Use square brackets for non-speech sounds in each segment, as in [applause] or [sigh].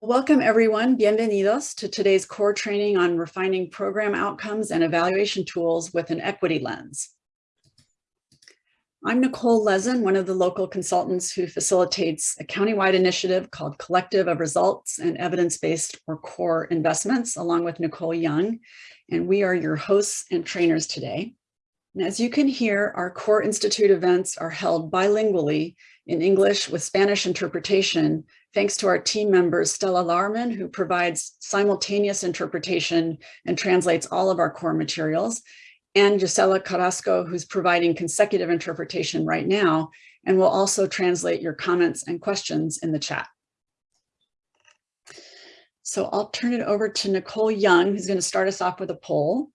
Welcome everyone, bienvenidos to today's core training on refining program outcomes and evaluation tools with an equity lens. I'm Nicole Lezin, one of the local consultants who facilitates a countywide initiative called Collective of Results and Evidence-Based or CORE Investments, along with Nicole Young, and we are your hosts and trainers today. And as you can hear, our CORE Institute events are held bilingually in English with Spanish interpretation thanks to our team members, Stella Larman, who provides simultaneous interpretation and translates all of our core materials, and Gisela Carrasco, who's providing consecutive interpretation right now, and will also translate your comments and questions in the chat. So I'll turn it over to Nicole Young, who's going to start us off with a poll.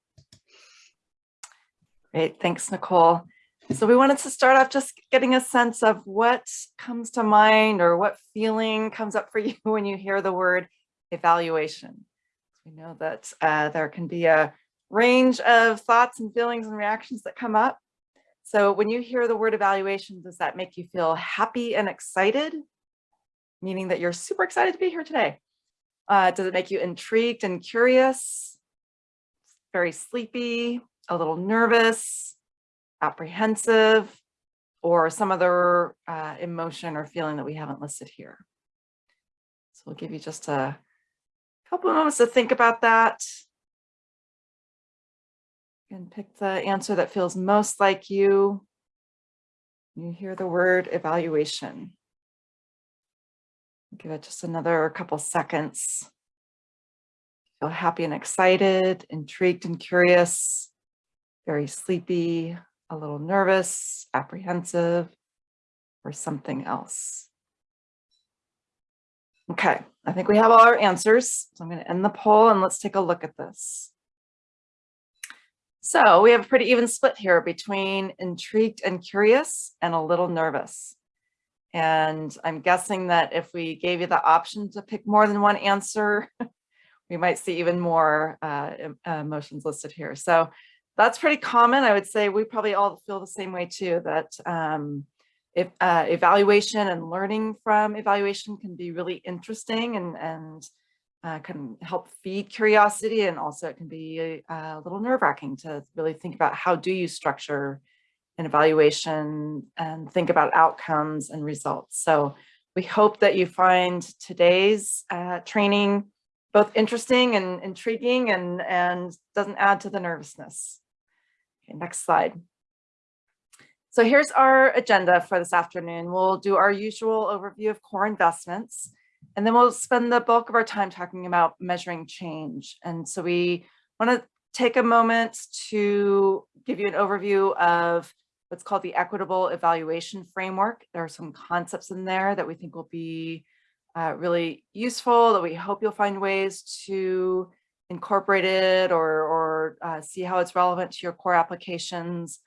Great, thanks, Nicole. So we wanted to start off just getting a sense of what comes to mind or what feeling comes up for [laughs] you when you hear the word evaluation. We know that uh, there can be a range of thoughts and feelings and reactions that come up. So when you hear the word evaluation, does that make you feel happy and excited? Meaning that you're super excited to be here today. Uh, does it make you intrigued and curious? Very sleepy, a little nervous, apprehensive, or some other uh, emotion or feeling that we haven't listed here. So we'll give you just a couple moments to think about that. And pick the answer that feels most like you. You hear the word evaluation. Give it just another couple seconds. Feel happy and excited, intrigued and curious, very sleepy, a little nervous, apprehensive, or something else. Okay, I think we have all our answers. So I'm going to end the poll and let's take a look at this. So we have a pretty even split here between intrigued and curious and a little nervous. And I'm guessing that if we gave you the option to pick more than one answer, [laughs] we might see even more uh, emotions listed here. So that's pretty common. I would say we probably all feel the same way too, that um, if, uh, evaluation and learning from evaluation can be really interesting and, and uh, can help feed curiosity. And also it can be a, a little nerve wracking to really think about how do you structure an evaluation and think about outcomes and results. So we hope that you find today's uh, training both interesting and intriguing and, and doesn't add to the nervousness. Okay, next slide. So here's our agenda for this afternoon. We'll do our usual overview of core investments, and then we'll spend the bulk of our time talking about measuring change. And so we want to take a moment to give you an overview of what's called the equitable evaluation framework. There are some concepts in there that we think will be uh, really useful, that we hope you'll find ways to incorporate it or, or uh, see how it's relevant to your core applications.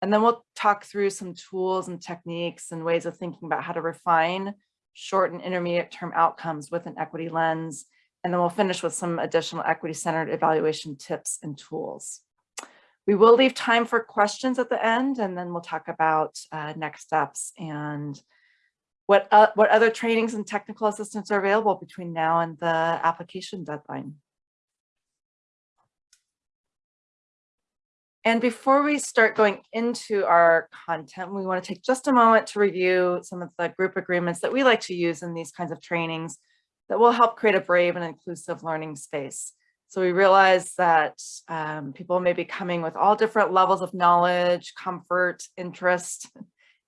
And then we'll talk through some tools and techniques and ways of thinking about how to refine short and intermediate term outcomes with an equity lens. And then we'll finish with some additional equity centered evaluation tips and tools. We will leave time for questions at the end, and then we'll talk about uh, next steps and what, uh, what other trainings and technical assistance are available between now and the application deadline. And before we start going into our content, we want to take just a moment to review some of the group agreements that we like to use in these kinds of trainings that will help create a brave and inclusive learning space. So we realize that um, people may be coming with all different levels of knowledge, comfort, interest,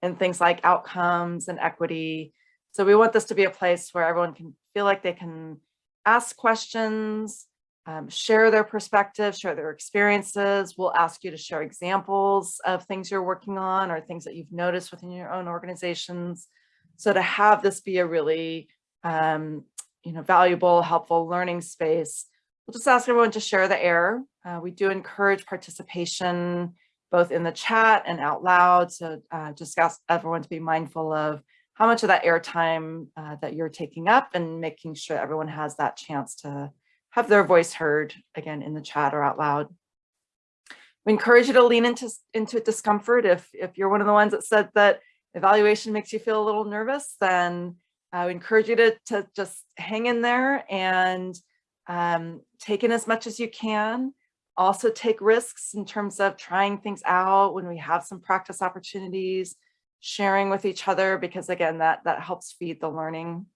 in things like outcomes and equity. So we want this to be a place where everyone can feel like they can ask questions, um, share their perspective, share their experiences. We'll ask you to share examples of things you're working on or things that you've noticed within your own organizations. So to have this be a really um, you know, valuable, helpful learning space, we'll just ask everyone to share the air. Uh, we do encourage participation both in the chat and out loud. So uh, just ask everyone to be mindful of how much of that airtime uh, that you're taking up and making sure everyone has that chance to have their voice heard again in the chat or out loud. We encourage you to lean into, into discomfort. If, if you're one of the ones that said that evaluation makes you feel a little nervous, then I would encourage you to, to just hang in there and um, take in as much as you can. Also take risks in terms of trying things out when we have some practice opportunities, sharing with each other, because again, that, that helps feed the learning.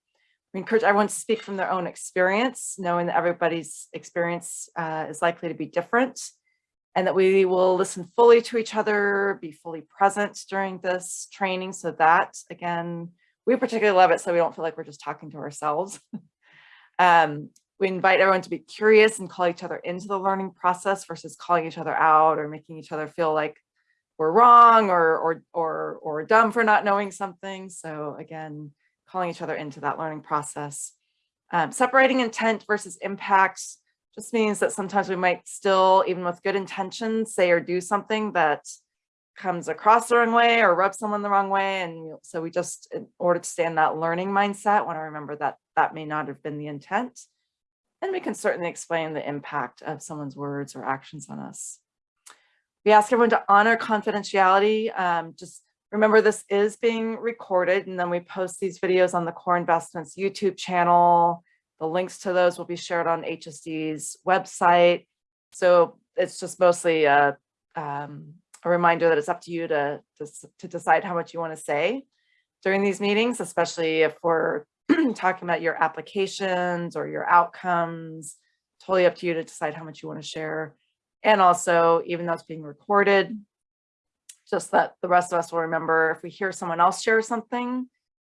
We encourage everyone to speak from their own experience, knowing that everybody's experience uh, is likely to be different and that we will listen fully to each other, be fully present during this training so that, again, we particularly love it so we don't feel like we're just talking to ourselves. [laughs] um, we invite everyone to be curious and call each other into the learning process versus calling each other out or making each other feel like we're wrong or, or, or, or dumb for not knowing something. So again, calling each other into that learning process. Um, separating intent versus impact just means that sometimes we might still, even with good intentions, say or do something that comes across the wrong way or rubs someone the wrong way. And so we just, in order to stay in that learning mindset, want to remember that that may not have been the intent. And we can certainly explain the impact of someone's words or actions on us. We ask everyone to honor confidentiality. Um, just remember this is being recorded and then we post these videos on the Core Investments YouTube channel. The links to those will be shared on HSD's website. So it's just mostly a, um, a reminder that it's up to you to, to, to decide how much you want to say during these meetings, especially if we're [clears throat] talking about your applications or your outcomes, totally up to you to decide how much you want to share. And also, even though it's being recorded, just that the rest of us will remember if we hear someone else share something,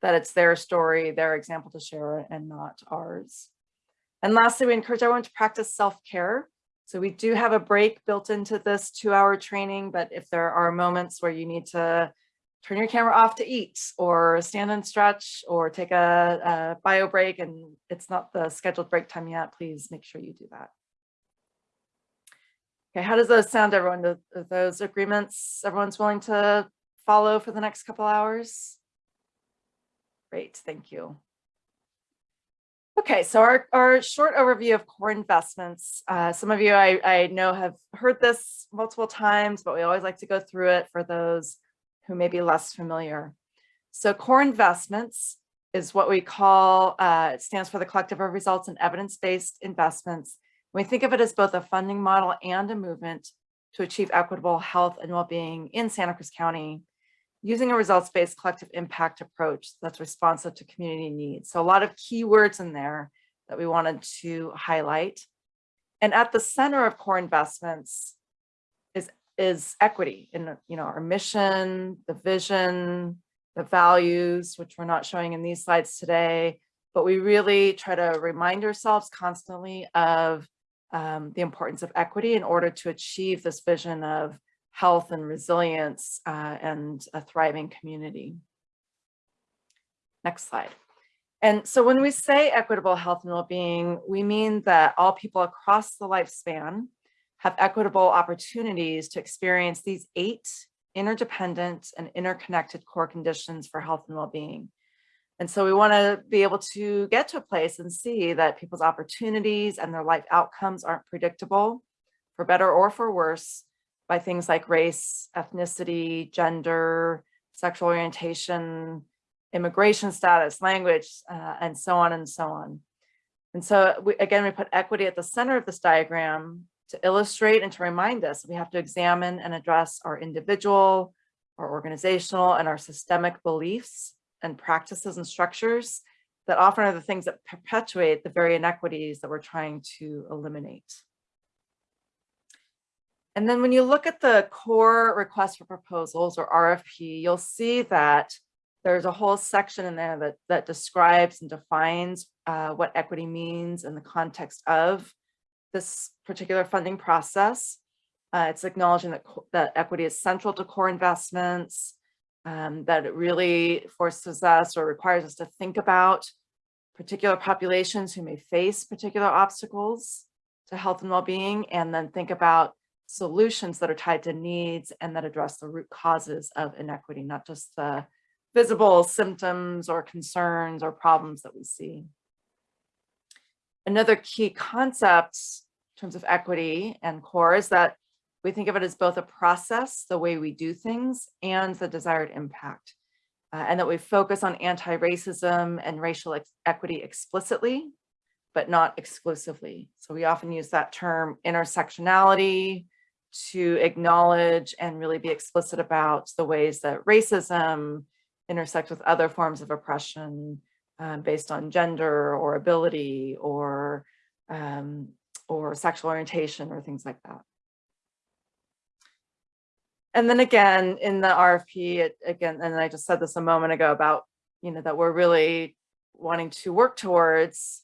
that it's their story, their example to share and not ours. And lastly, we encourage everyone to practice self-care. So we do have a break built into this two hour training, but if there are moments where you need to turn your camera off to eat or stand and stretch or take a, a bio break and it's not the scheduled break time yet, please make sure you do that. Okay, how does those sound, everyone? Are those agreements everyone's willing to follow for the next couple hours? Great, thank you. Okay, so our, our short overview of core investments. Uh, some of you I, I know have heard this multiple times, but we always like to go through it for those who may be less familiar. So core investments is what we call, uh, it stands for the collective of results and evidence-based investments. We think of it as both a funding model and a movement to achieve equitable health and well-being in Santa Cruz County using a results-based collective impact approach that's responsive to community needs. So a lot of keywords in there that we wanted to highlight. And at the center of core investments is, is equity in you know, our mission, the vision, the values, which we're not showing in these slides today, but we really try to remind ourselves constantly of um, the importance of equity in order to achieve this vision of health and resilience uh, and a thriving community. Next slide. And so when we say equitable health and well-being, we mean that all people across the lifespan have equitable opportunities to experience these eight interdependent and interconnected core conditions for health and well-being. And so we want to be able to get to a place and see that people's opportunities and their life outcomes aren't predictable for better or for worse by things like race, ethnicity, gender, sexual orientation, immigration status, language, uh, and so on and so on. And so we, again, we put equity at the center of this diagram to illustrate and to remind us we have to examine and address our individual, our organizational, and our systemic beliefs and practices and structures that often are the things that perpetuate the very inequities that we're trying to eliminate. And then when you look at the core request for proposals or RFP, you'll see that there's a whole section in there that, that describes and defines uh, what equity means in the context of this particular funding process. Uh, it's acknowledging that, that equity is central to core investments, um, that it really forces us or requires us to think about particular populations who may face particular obstacles to health and well-being, and then think about solutions that are tied to needs and that address the root causes of inequity, not just the visible symptoms or concerns or problems that we see. Another key concept in terms of equity and core is that we think of it as both a process, the way we do things, and the desired impact. uh, and that we focus on anti-racism and racial ex- equity explicitly, but not exclusively. So we often use that term intersectionality to acknowledge and really be explicit about the ways that racism intersects with other forms of oppression um, based on gender or ability or um, or sexual orientation or things like that. And then again, in the RFP, it, again, and I just said this a moment ago about, you know, that we're really wanting to work towards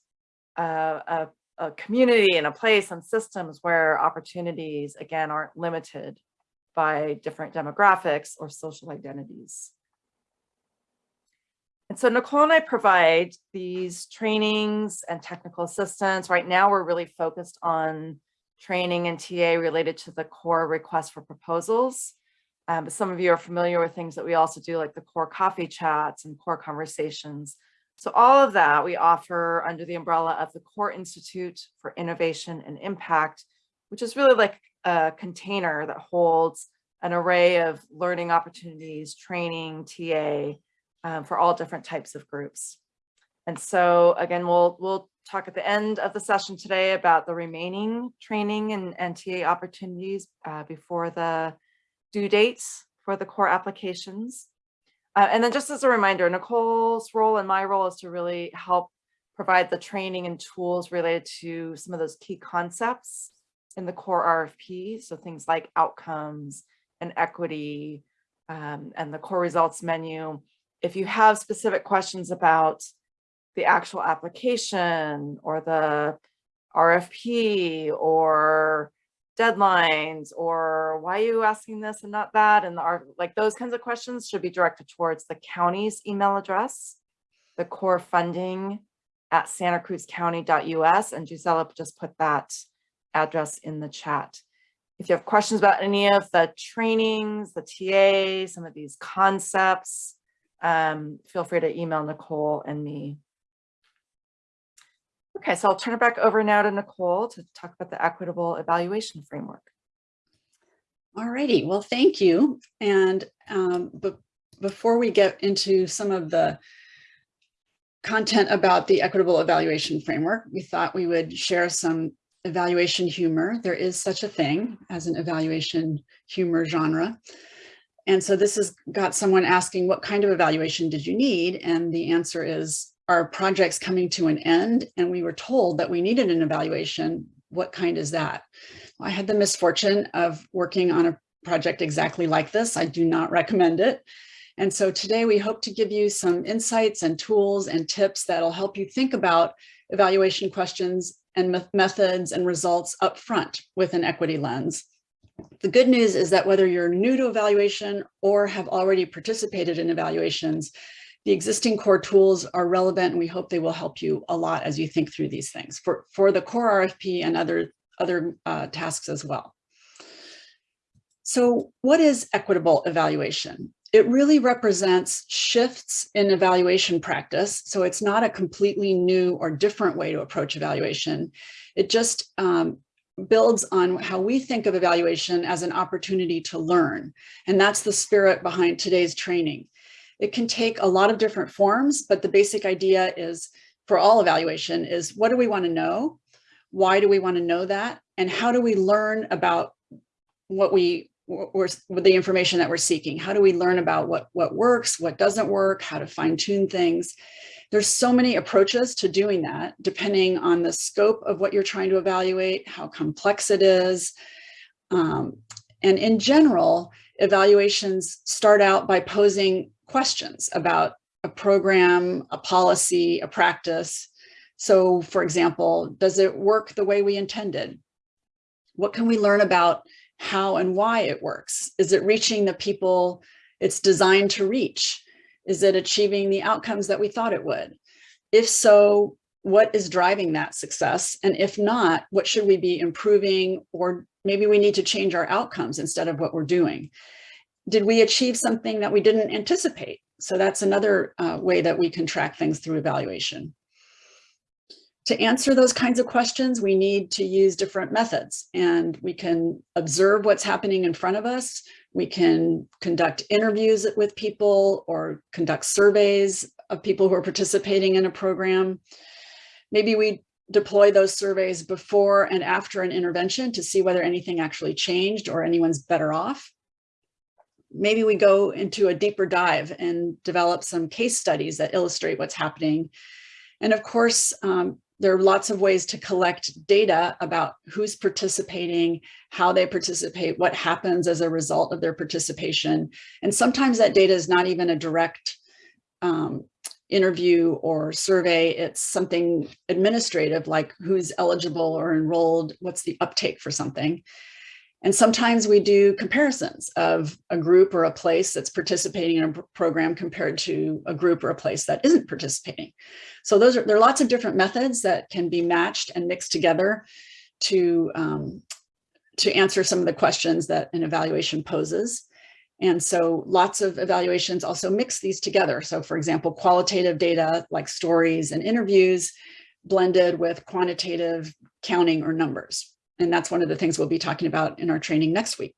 uh, a, a community and a place and systems where opportunities, again, aren't limited by different demographics or social identities. And so Nicole and I provide these trainings and technical assistance. Right now, we're really focused on training and TA related to the core request for proposals. Um, but some of you are familiar with things that we also do like the core coffee chats and core conversations. So all of that we offer under the umbrella of the Core Institute for Innovation and Impact, which is really like a container that holds an array of learning opportunities, training, TA, um, for all different types of groups. And so again, we'll, we'll talk at the end of the session today about the remaining training and, and TA opportunities uh, before the due dates for the core applications. Uh, and then just as a reminder, Nicole's role and my role is to really help provide the training and tools related to some of those key concepts in the core RFP. So things like outcomes and equity um, and the core results menu. If you have specific questions about the actual application or the RFP or deadlines or why are you asking this and not that? and are like those kinds of questions should be directed towards the county's email address the core funding at santacruzcounty.us and Gisela just put that address in the chat. If you have questions about any of the trainings the TA some of these concepts um, feel free to email Nicole and me Okay, so I'll turn it back over now to Nicole to talk about the equitable evaluation framework. All righty, well, thank you. And um, before we get into some of the content about the equitable evaluation framework, we thought we would share some evaluation humor. There is such a thing as an evaluation humor genre. And so this has got someone asking, what kind of evaluation did you need? And the answer is our project's coming to an end and we were told that we needed an evaluation, what kind is that? I had the misfortune of working on a project exactly like this. I do not recommend it. And so today we hope to give you some insights and tools and tips that'll help you think about evaluation questions and methods and results up front with an equity lens. The good news is that whether you're new to evaluation or have already participated in evaluations, the existing core tools are relevant and we hope they will help you a lot as you think through these things for, for the core RFP and other, other uh, tasks as well. So what is equitable evaluation? It really represents shifts in evaluation practice. So it's not a completely new or different way to approach evaluation. It just um, builds on how we think of evaluation as an opportunity to learn. And that's the spirit behind today's training. It can take a lot of different forms, but the basic idea is for all evaluation is what do we want to know? Why do we want to know that? And how do we learn about what we or the information that we're seeking? How do we learn about what, what works, what doesn't work, how to fine tune things? There's so many approaches to doing that, depending on the scope of what you're trying to evaluate, how complex it is. Um, and in general, evaluations start out by posing questions about a program, a policy, a practice. So for example, does it work the way we intended? What can we learn about how and why it works? Is it reaching the people it's designed to reach? Is it achieving the outcomes that we thought it would? If so, what is driving that success? And if not, what should we be improving? Or maybe we need to change our outcomes instead of what we're doing did we achieve something that we didn't anticipate? So that's another uh, way that we can track things through evaluation. To answer those kinds of questions, we need to use different methods and we can observe what's happening in front of us. We can conduct interviews with people or conduct surveys of people who are participating in a program. Maybe we deploy those surveys before and after an intervention to see whether anything actually changed or anyone's better off. Maybe we go into a deeper dive and develop some case studies that illustrate what's happening. And of course, um, there are lots of ways to collect data about who's participating, how they participate, what happens as a result of their participation. And sometimes that data is not even a direct um, interview or survey. It's something administrative, like who's eligible or enrolled, what's the uptake for something. And sometimes we do comparisons of a group or a place that's participating in a program compared to a group or a place that isn't participating. So those are there are lots of different methods that can be matched and mixed together to um, to answer some of the questions that an evaluation poses. And so lots of evaluations also mix these together. So for example, qualitative data like stories and interviews blended with quantitative counting or numbers. And that's one of the things we'll be talking about in our training next week.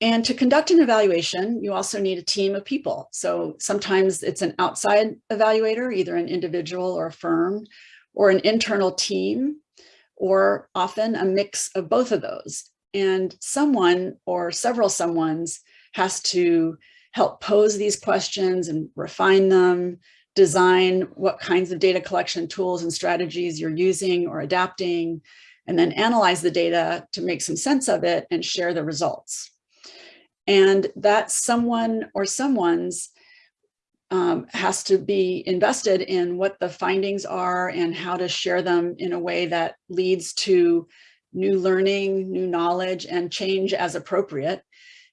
And to conduct an evaluation, you also need a team of people. So sometimes it's an outside evaluator, either an individual or a firm, or an internal team, or often a mix of both of those. And someone or several someones has to help pose these questions and refine them, design what kinds of data collection tools and strategies you're using or adapting, and then analyze the data to make some sense of it and share the results. And that someone or someone's um, has to be invested in what the findings are and how to share them in a way that leads to new learning, new knowledge, and change as appropriate.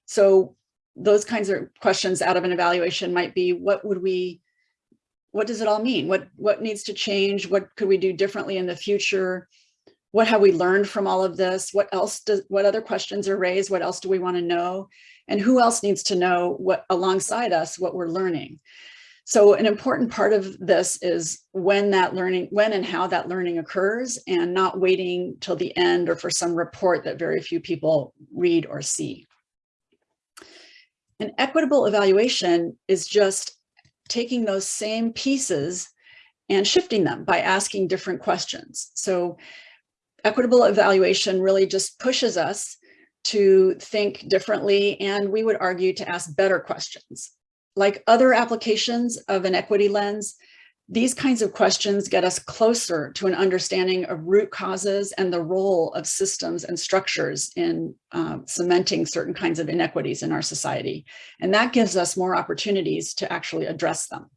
So those kinds of questions out of an evaluation might be, what would we what does it all mean? What, what needs to change? What could we do differently in the future? What have we learned from all of this? What else does, what other questions are raised? What else do we want to know? And who else needs to know what alongside us, what we're learning? So an important part of this is when that learning, when and how that learning occurs and not waiting till the end or for some report that very few people read or see. An equitable evaluation is just taking those same pieces and shifting them by asking different questions. So equitable evaluation really just pushes us to think differently and we would argue to ask better questions. Like other applications of an equity lens, these kinds of questions get us closer to an understanding of root causes and the role of systems and structures in um, cementing certain kinds of inequities in our society. And that gives us more opportunities to actually address them.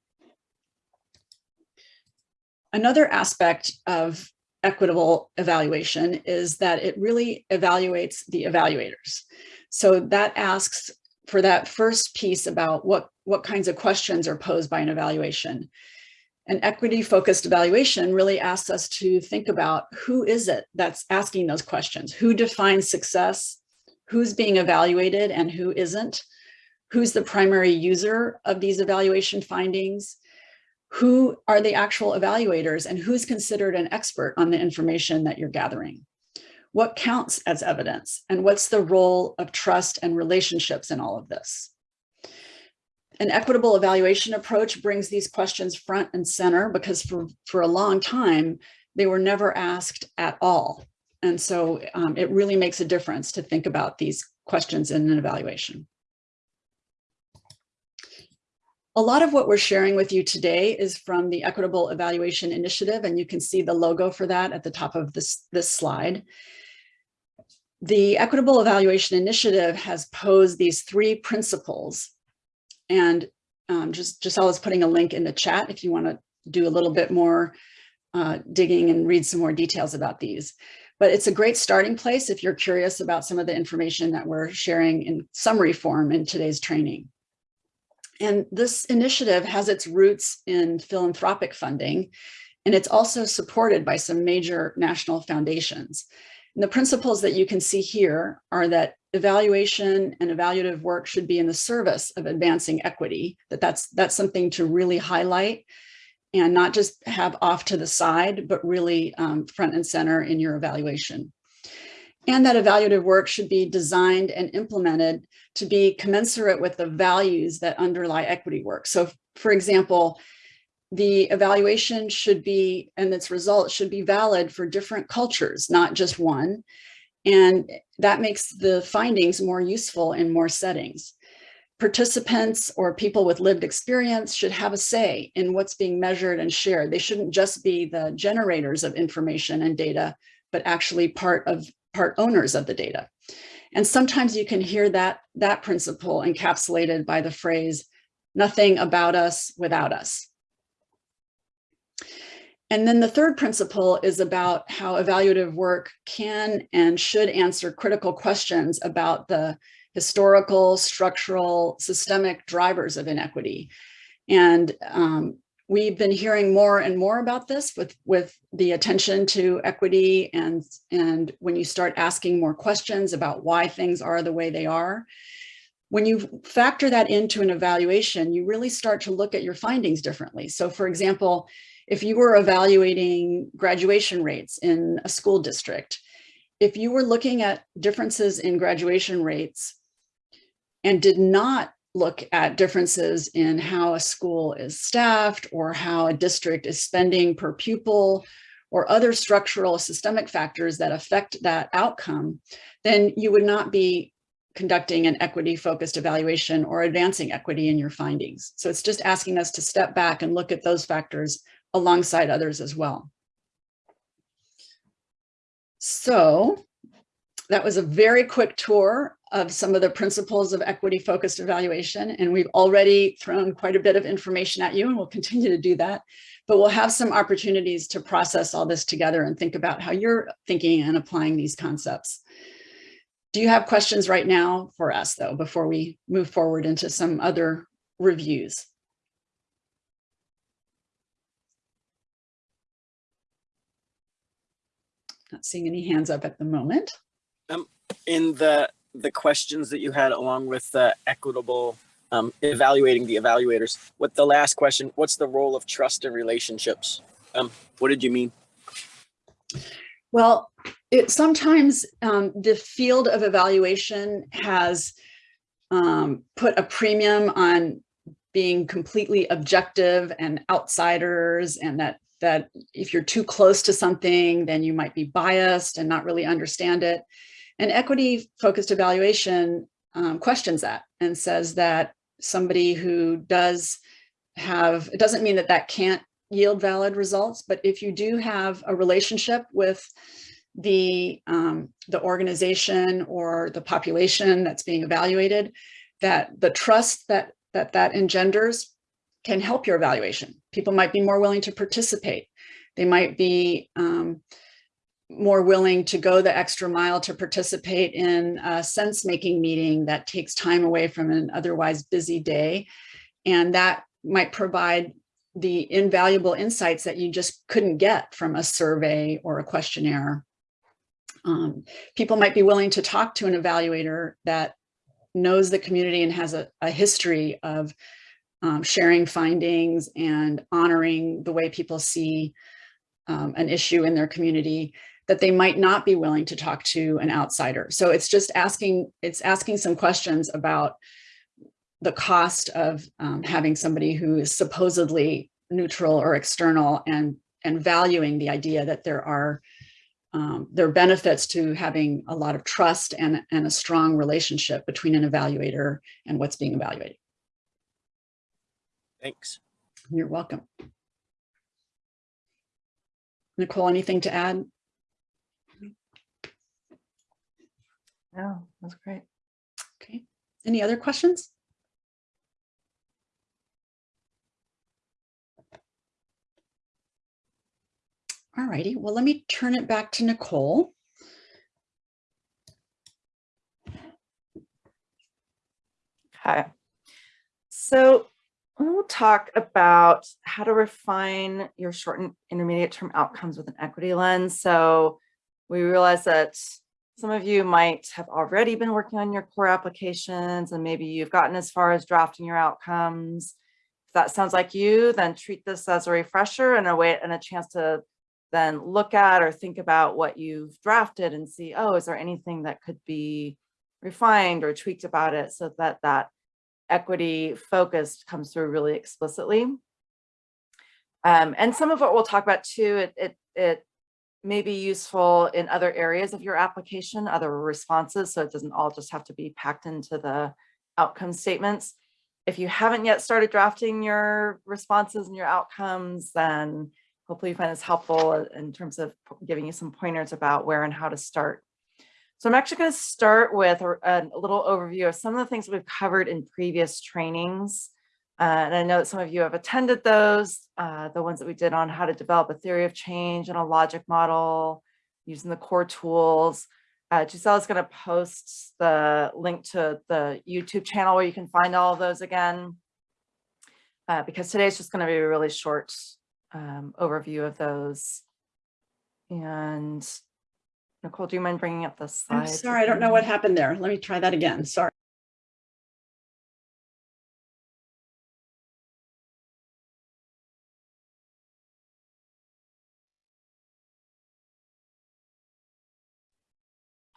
Another aspect of equitable evaluation is that it really evaluates the evaluators. So that asks for that first piece about what, what kinds of questions are posed by an evaluation. An equity focused evaluation really asks us to think about who is it that's asking those questions? Who defines success? Who's being evaluated and who isn't? Who's the primary user of these evaluation findings? Who are the actual evaluators and who's considered an expert on the information that you're gathering? What counts as evidence and what's the role of trust and relationships in all of this? An equitable evaluation approach brings these questions front and center because for, for a long time, they were never asked at all. And so um, it really makes a difference to think about these questions in an evaluation. A lot of what we're sharing with you today is from the Equitable Evaluation Initiative, and you can see the logo for that at the top of this, this slide. The Equitable Evaluation Initiative has posed these three principles and um, just Giselle is putting a link in the chat if you want to do a little bit more uh, digging and read some more details about these. But it's a great starting place if you're curious about some of the information that we're sharing in summary form in today's training. And this initiative has its roots in philanthropic funding, and it's also supported by some major national foundations. And the principles that you can see here are that evaluation and evaluative work should be in the service of advancing equity, that that's, that's something to really highlight and not just have off to the side, but really um, front and center in your evaluation. and that evaluative work should be designed and implemented to be commensurate with the values that underlie equity work. So for example, the evaluation should be, and its results should be valid for different cultures, not just one. And that makes the findings more useful in more settings. Participants or people with lived experience should have a say in what's being measured and shared. They shouldn't just be the generators of information and data, but actually part of part owners of the data. And sometimes you can hear that, that principle encapsulated by the phrase, nothing about us without us. And then the third principle is about how evaluative work can and should answer critical questions about the historical, structural, systemic drivers of inequity. And um, we've been hearing more and more about this with, with the attention to equity and, and when you start asking more questions about why things are the way they are. When you factor that into an evaluation, you really start to look at your findings differently. So for example, if you were evaluating graduation rates in a school district, if you were looking at differences in graduation rates and did not look at differences in how a school is staffed or how a district is spending per pupil or other structural systemic factors that affect that outcome, then you would not be conducting an equity focused evaluation or advancing equity in your findings. So it's just asking us to step back and look at those factors alongside others as well. So that was a very quick tour of some of the principles of equity focused evaluation. And we've already thrown quite a bit of information at you and we'll continue to do that. But we'll have some opportunities to process all this together and think about how you're thinking and applying these concepts. Do you have questions right now for us though, before we move forward into some other reviews? Not seeing any hands up at the moment. Um, in the the questions that you had along with the equitable um, evaluating the evaluators, what the last question, what's the role of trust in relationships? Um, what did you mean? Well, it sometimes um, the field of evaluation has um, put a premium on being completely objective and outsiders and that that if you're too close to something, then you might be biased and not really understand it. And equity focused evaluation um, questions that and says that somebody who does have, it doesn't mean that that can't yield valid results, but if you do have a relationship with the, um, the organization or the population that's being evaluated, that the trust that that, that engenders can help your evaluation. People might be more willing to participate. They might be um, more willing to go the extra mile to participate in a sense-making meeting that takes time away from an otherwise busy day. And that might provide the invaluable insights that you just couldn't get from a survey or a questionnaire. Um, people might be willing to talk to an evaluator that knows the community and has a, a history of um, sharing findings and honoring the way people see um, an issue in their community that they might not be willing to talk to an outsider. So it's just asking, it's asking some questions about the cost of um, having somebody who is supposedly neutral or external and, and valuing the idea that there are um, there are benefits to having a lot of trust and, and a strong relationship between an evaluator and what's being evaluated. Thanks. You're welcome. Nicole, anything to add? No, that's great. Okay. Any other questions? All righty. Well, let me turn it back to Nicole. Hi. So we'll talk about how to refine your short and intermediate term outcomes with an equity lens. So we realize that some of you might have already been working on your core applications and maybe you've gotten as far as drafting your outcomes. If that sounds like you, then treat this as a refresher and a way and a chance to then look at or think about what you've drafted and see, oh, is there anything that could be refined or tweaked about it so that that equity focused comes through really explicitly. Um, and some of what we'll talk about too, it, it, it may be useful in other areas of your application, other responses, so it doesn't all just have to be packed into the outcome statements. If you haven't yet started drafting your responses and your outcomes, then hopefully you find this helpful in terms of giving you some pointers about where and how to start. So I'm actually going to start with a, a little overview of some of the things we've covered in previous trainings. Uh, and I know that some of you have attended those, uh, the ones that we did on how to develop a theory of change and a logic model using the core tools. Uh, Giselle is going to post the link to the YouTube channel where you can find all of those again, uh, because today is just going to be a really short um, overview of those. And Nicole, do you mind bringing up the I'm slides? sorry, I don't know what happened there. Let me try that again. Sorry.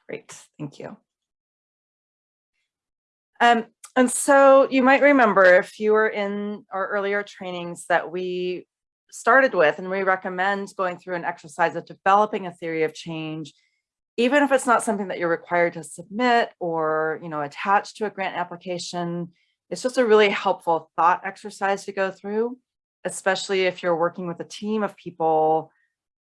Great, thank you. Um, and so you might remember if you were in our earlier trainings that we started with, and we recommend going through an exercise of developing a theory of change, even if it's not something that you're required to submit or, you know, attach to a grant application, it's just a really helpful thought exercise to go through, especially if you're working with a team of people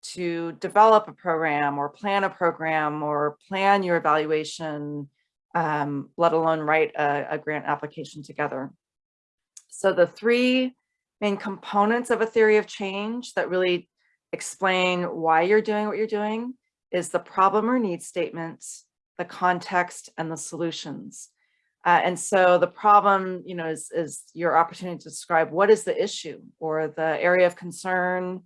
to develop a program or plan a program or plan your evaluation, um, let alone write a, a grant application together. So the three main components of a theory of change that really explain why you're doing what you're doing is the problem or need statements, the context, and the solutions. Uh, and so the problem, you know, is, is your opportunity to describe what is the issue or the area of concern,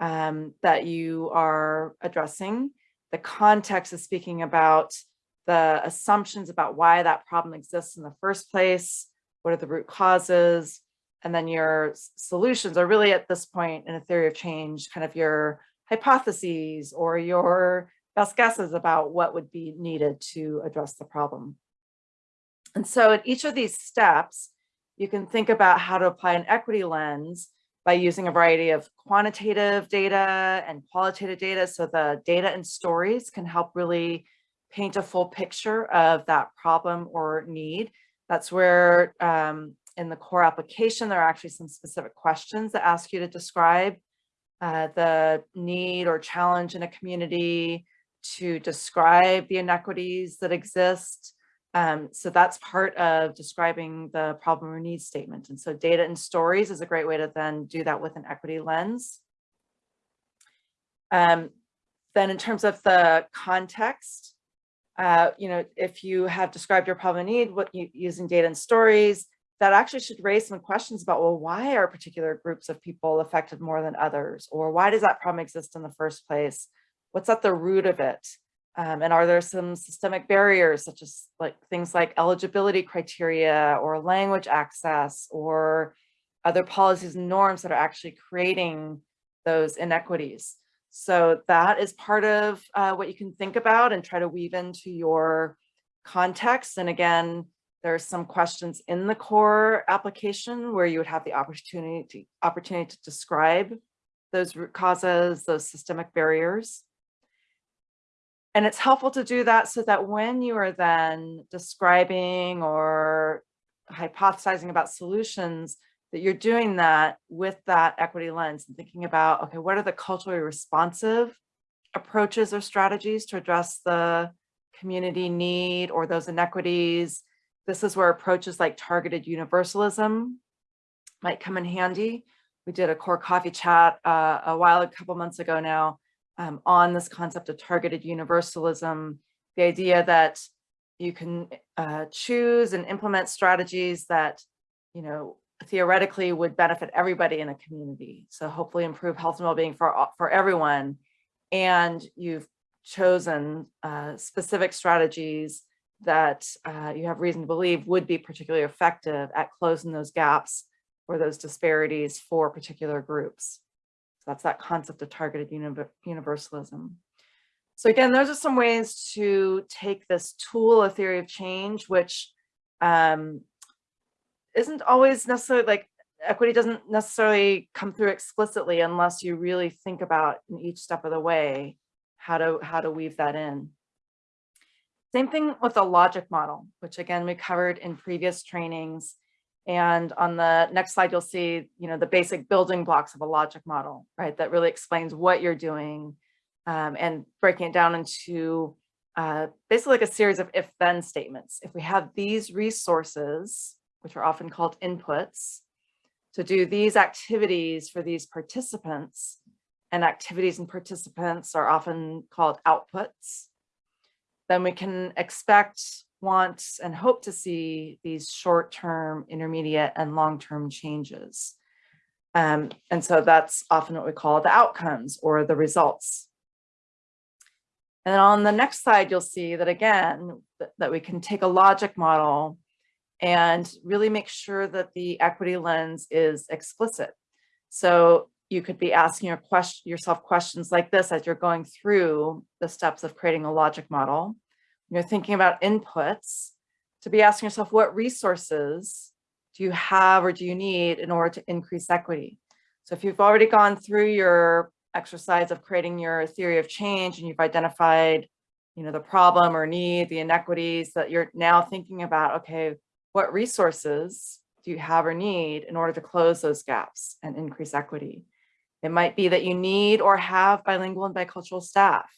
um, that you are addressing. The context is speaking about the assumptions about why that problem exists in the first place, what are the root causes, and then your solutions are really at this point in a theory of change, kind of your hypotheses or your best guesses about what would be needed to address the problem. And so at each of these steps, you can think about how to apply an equity lens by using a variety of quantitative data and qualitative data. So the data and stories can help really paint a full picture of that problem or need. That's where um, in the core application, there are actually some specific questions that ask you to describe uh, the need or challenge in a community, to describe the inequities that exist, um, so that's part of describing the problem or need statement. And so data and stories is a great way to then do that with an equity lens. Um, then in terms of the context, uh, you know, if you have described your problem need what you, using data and stories, that actually should raise some questions about, well, why are particular groups of people affected more than others? Or why does that problem exist in the first place? What's at the root of it? Um, and are there some systemic barriers such as like things like eligibility criteria or language access or other policies and norms that are actually creating those inequities? So that is part of uh, what you can think about and try to weave into your context. And again, there's some questions in the core application where you would have the opportunity to, opportunity to describe those root causes, those systemic barriers. And it's helpful to do that so that when you are then describing or hypothesizing about solutions, that you're doing that with that equity lens and thinking about, okay, what are the culturally responsive approaches or strategies to address the community need or those inequities? This is where approaches like targeted universalism might come in handy. We did a core coffee chat uh, a while, a couple months ago now, um, on this concept of targeted universalism, the idea that you can uh, choose and implement strategies that, you know, theoretically would benefit everybody in a community. So hopefully improve health and well-being for, for everyone. And you've chosen uh, specific strategies that uh, you have reason to believe would be particularly effective at closing those gaps or those disparities for particular groups. So that's that concept of targeted univer- universalism. So again, those are some ways to take this tool, a theory of change, which um, isn't always necessarily like equity doesn't necessarily come through explicitly unless you really think about in each step of the way how to how to weave that in. Same thing with the logic model, which again we covered in previous trainings. And on the next slide, you'll see, you know, the basic building blocks of a logic model, right? That really explains what you're doing um, and breaking it down into uh, basically like a series of if-then statements. If we have these resources, which are often called inputs, to do these activities for these participants, and activities and participants are often called outputs, then we can expect, want, and hope to see these short-term, intermediate, and long-term changes. Um, and so that's often what we call the outcomes or the results. And on the next slide, you'll see that again, that, that we can take a logic model and really make sure that the equity lens is explicit. So you could be asking your question, yourself questions like this as you're going through the steps of creating a logic model. You're thinking about inputs to be asking yourself, what resources do you have or do you need in order to increase equity? So if you've already gone through your exercise of creating your theory of change and you've identified, you know, the problem or need, the inequities that you're now thinking about, okay, what resources do you have or need in order to close those gaps and increase equity? It might be that you need or have bilingual and bicultural staff,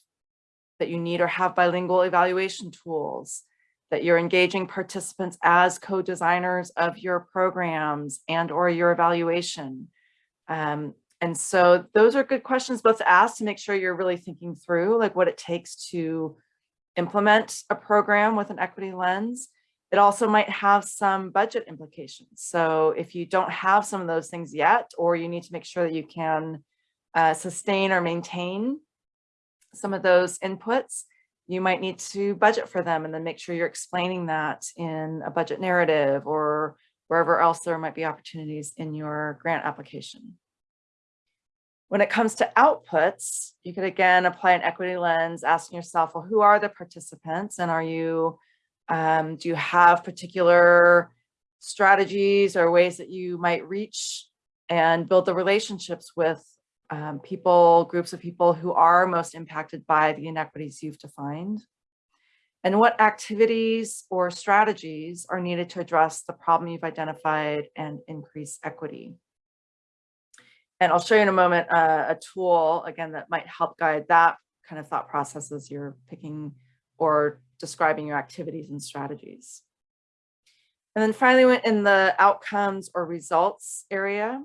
that you need or have bilingual evaluation tools, that you're engaging participants as co-designers of your programs and or your evaluation. Um, and so those are good questions both to ask to make sure you're really thinking through like what it takes to implement a program with an equity lens. It also might have some budget implications. So if you don't have some of those things yet, or you need to make sure that you can uh, sustain or maintain some of those inputs, you might need to budget for them and then make sure you're explaining that in a budget narrative or wherever else there might be opportunities in your grant application. When it comes to outputs, you could again apply an equity lens, asking yourself, well, who are the participants and are you, um, do you have particular strategies or ways that you might reach and build the relationships with um, people, groups of people who are most impacted by the inequities you've defined? And what activities or strategies are needed to address the problem you've identified and increase equity? And I'll show you in a moment uh, a tool, again, that might help guide that kind of thought process as you're picking or describing your activities and strategies. And then finally, in the outcomes or results area,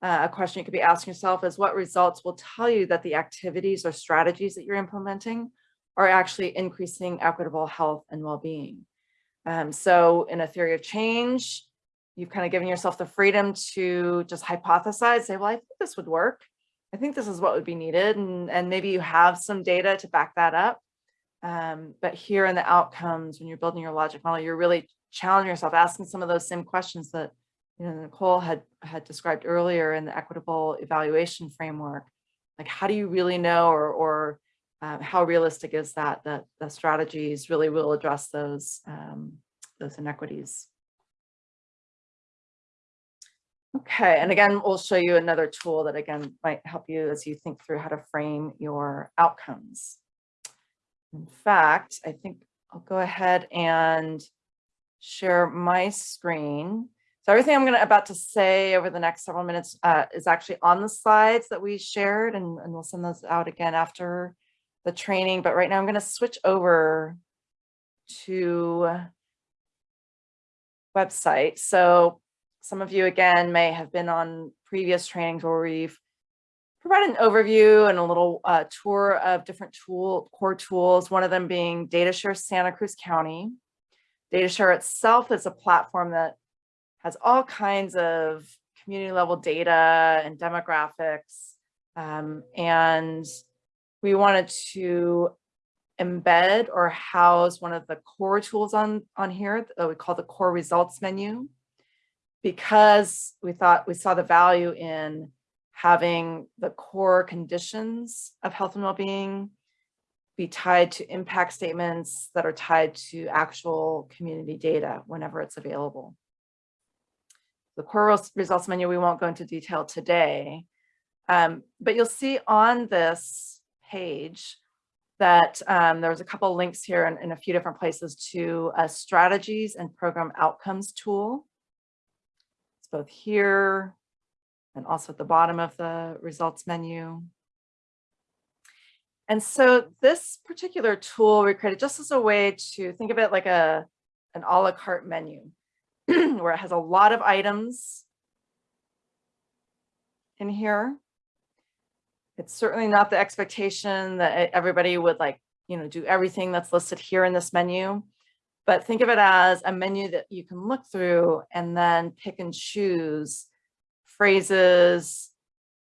uh, a question you could be asking yourself is what results will tell you that the activities or strategies that you're implementing are actually increasing equitable health and well-being. Um, so in a theory of change, you've kind of given yourself the freedom to just hypothesize, say, well, I think this would work. I think this is what would be needed. And, and maybe you have some data to back that up. Um, but here in the outcomes, when you're building your logic model, you're really challenging yourself, asking some of those same questions that you know, Nicole had, had described earlier in the equitable evaluation framework, like how do you really know or, or um, how realistic is that, that the strategies really will address those, um, those inequities. Okay, and again, we'll show you another tool that again might help you as you think through how to frame your outcomes. In fact, I think I'll go ahead and share my screen. So everything I'm gonna about to say over the next several minutes uh, is actually on the slides that we shared and, and we'll send those out again after the training. But right now I'm gonna switch over to website. So some of you again may have been on previous trainings where we've provided an overview and a little uh, tour of different tool core tools, one of them being DataShare Santa Cruz County. DataShare itself is a platform that has all kinds of community level data and demographics. Um, and we wanted to embed or house one of the core tools on, on here that we call the core results menu because we thought we saw the value in having the core conditions of health and well-being be tied to impact statements that are tied to actual community data whenever it's available. The core results menu, we won't go into detail today, um, but you'll see on this page that um, there's a couple links here in, in a few different places to a strategies and program outcomes tool. It's both here and also at the bottom of the results menu. And so this particular tool we created just as a way to think of it like a an a la carte menu [clears throat] where it has a lot of items in here. It's certainly not the expectation that everybody would like, you know, do everything that's listed here in this menu. But think of it as a menu that you can look through and then pick and choose phrases,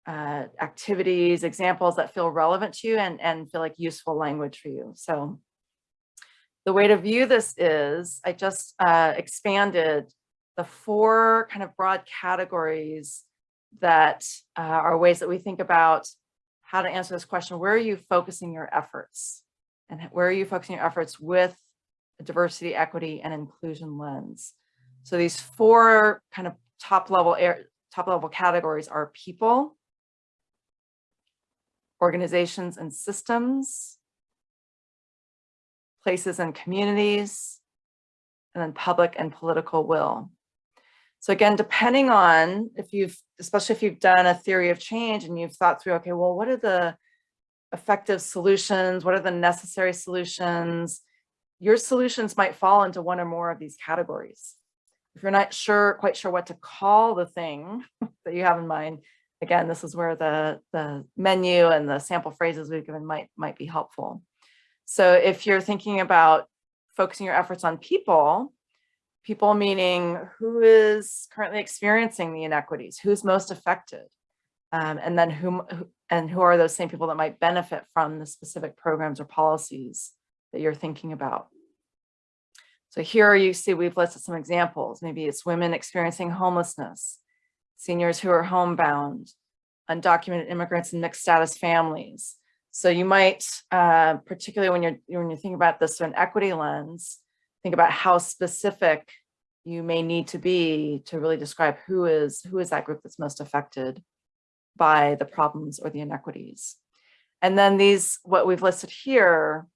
uh, activities, examples that feel relevant to you and, and feel like useful language for you. So the way to view this is I just uh, expanded the four kind of broad categories that uh, are ways that we think about how to answer this question. Where are you focusing your efforts? And where are you focusing your efforts with a diversity, equity, and inclusion lens? So these four kind of top level top level categories are people, organizations and systems, places and communities, and then public and political will. So again, depending on if you've, especially if you've done a theory of change and you've thought through, okay, well, what are the effective solutions? What are the necessary solutions? Your solutions might fall into one or more of these categories. If you're not sure, quite sure what to call the thing [laughs] that you have in mind, again, this is where the, the menu and the sample phrases we've given might, might be helpful. So if you're thinking about focusing your efforts on people, people meaning who is currently experiencing the inequities, who's most affected, um, and then whom, who- and who are those same people that might benefit from the specific programs or policies that you're thinking about. So here you see we've listed some examples. Maybe it's women experiencing homelessness, seniors who are homebound, undocumented immigrants and mixed status families. So you might, uh, particularly when you're when you're thinking about this through an equity lens, think about how specific you may need to be to really describe who is who is that group that's most affected by the problems or the inequities. And then these, what we've listed here,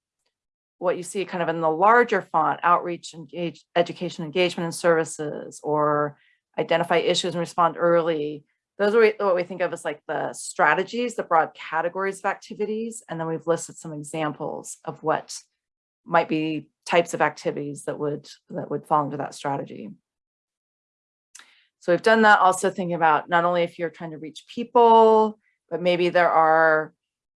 what you see kind of in the larger font, outreach, engage, education, engagement and services, or identify issues and respond early. Those are what we think of as like the strategies, the broad categories of activities. And then we've listed some examples of what might be types of activities that would that would fall into that strategy. So we've done that also thinking about not only if you're trying to reach people, but maybe there are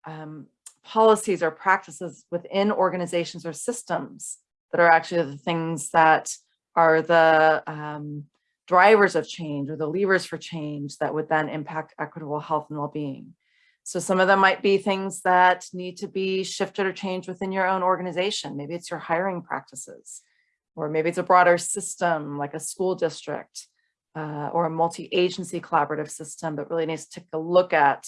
um, policies or practices within organizations or systems that are actually the things that are the um, drivers of change or the levers for change that would then impact equitable health and well-being. So some of them might be things that need to be shifted or changed within your own organization. Maybe it's your hiring practices, or maybe it's a broader system like a school district uh, or a multi-agency collaborative system that really needs to take a look at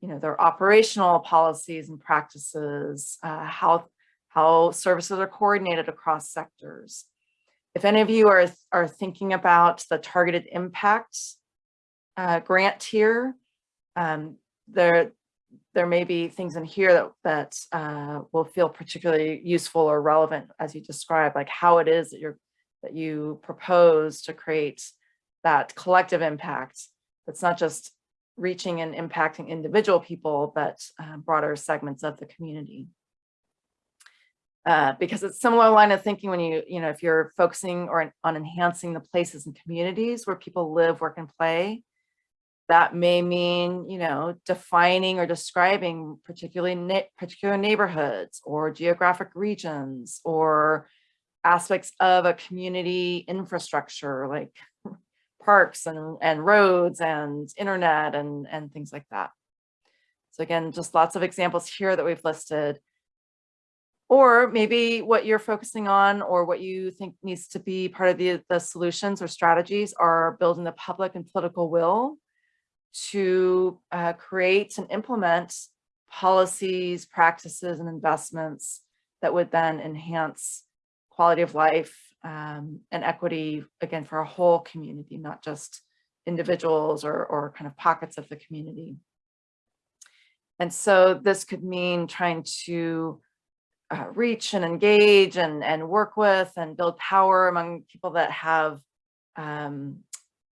you know, their operational policies and practices, uh, how, how services are coordinated across sectors. If any of you are, are thinking about the targeted impact uh, grant tier, um, there, there may be things in here that, that uh, will feel particularly useful or relevant as you describe, like how it is that you're, that you propose to create that collective impact that's not just reaching and impacting individual people, but uh, broader segments of the community. Uh, because it's similar line of thinking when you, you know, if you're focusing or on enhancing the places and communities where people live, work, and play, that may mean, you know, defining or describing particularly particular neighborhoods or geographic regions or aspects of a community infrastructure like parks and, and roads and internet and, and things like that. So again, just lots of examples here that we've listed. Or maybe what you're focusing on or what you think needs to be part of the, the solutions or strategies are building the public and political will to uh, create and implement policies, practices, and investments that would then enhance quality of life um, and equity, again, for a whole community, not just individuals or, or kind of pockets of the community. And so this could mean trying to uh, reach and engage and, and work with and build power among people that have um,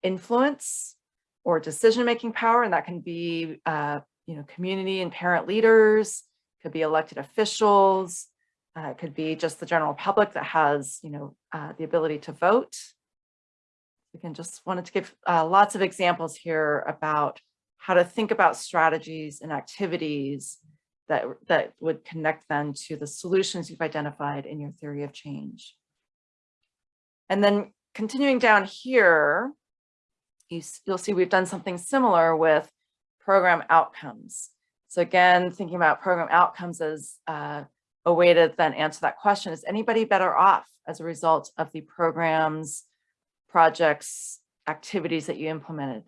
influence or decision-making power. And that can be, uh, you know, community and parent leaders, could be elected officials, uh, it could be just the general public that has, you know, uh, the ability to vote. Again, just wanted to give uh, lots of examples here about how to think about strategies and activities that, that would connect them to the solutions you've identified in your theory of change. And then continuing down here, you, you'll see we've done something similar with program outcomes. So again, thinking about program outcomes as uh, a way to then answer that question, is anybody better off as a result of the programs, projects, activities that you implemented?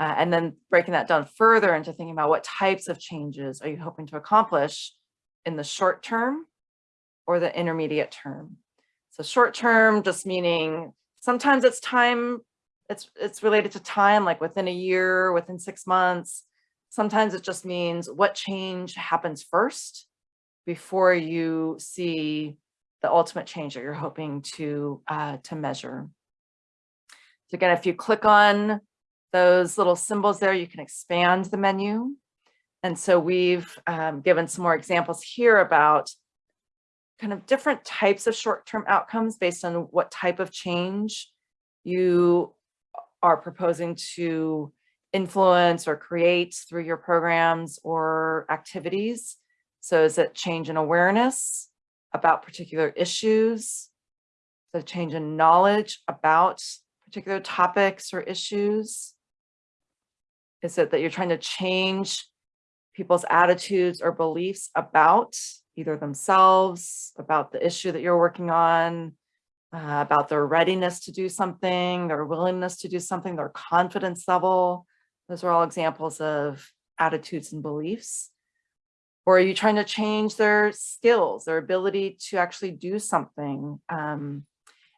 Uh, and then breaking that down further into thinking about what types of changes are you hoping to accomplish in the short term or the intermediate term. So short term just meaning sometimes it's time, it's, it's related to time, like within a year, within six months. Sometimes it just means what change happens first before you see the ultimate change that you're hoping to, uh, to measure. So again, if you click on those little symbols there, you can expand the menu. And so we've um, given some more examples here about kind of different types of short-term outcomes based on what type of change you are proposing to influence or create through your programs or activities. So is it change in awareness about particular issues? The change in knowledge about particular topics or issues? Is it that you're trying to change people's attitudes or beliefs about either themselves, about the issue that you're working on, uh, about their readiness to do something, their willingness to do something, their confidence level. Those are all examples of attitudes and beliefs. Or are you trying to change their skills, their ability to actually do something? Um,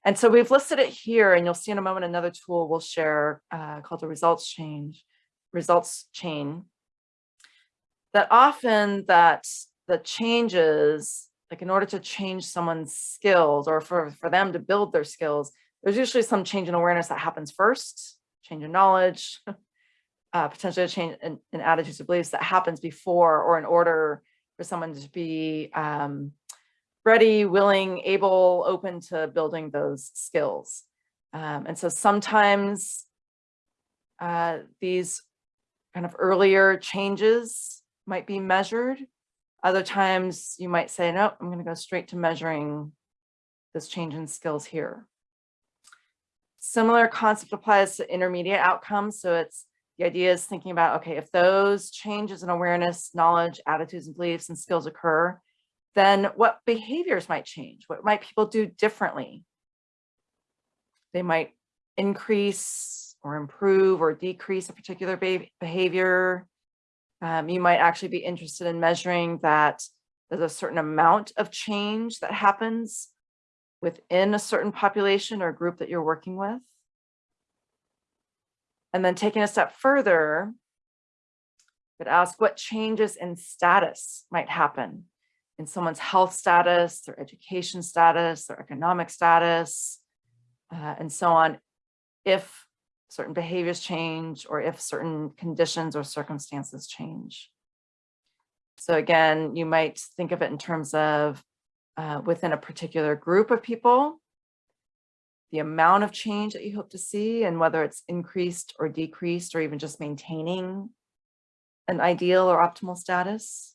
and so we've listed it here and you'll see in a moment another tool we'll share uh, called the results change, results chain. That often that the changes, like in order to change someone's skills or for, for them to build their skills, there's usually some change in awareness that happens first, change in knowledge, [laughs] uh, potentially a change in, in attitudes or beliefs that happens before or in order for someone to be um, ready, willing, able, open to building those skills. Um, and so sometimes uh, these kind of earlier changes might be measured. Other times you might say, no, I'm going to go straight to measuring this change in skills here. Similar concept applies to intermediate outcomes. So it's the idea is thinking about, okay, if those changes in awareness, knowledge, attitudes and beliefs and skills occur, then what behaviors might change? What might people do differently? They might increase or improve or decrease a particular behavior. Um, you might actually be interested in measuring that there's a certain amount of change that happens within a certain population or group that you're working with. And then taking a step further, could ask what changes in status might happen in someone's health status, their education status, their economic status, uh, and so on, if certain behaviors change or if certain conditions or circumstances change. So again, you might think of it in terms of uh, within a particular group of people, the amount of change that you hope to see and whether it's increased or decreased or even just maintaining an ideal or optimal status.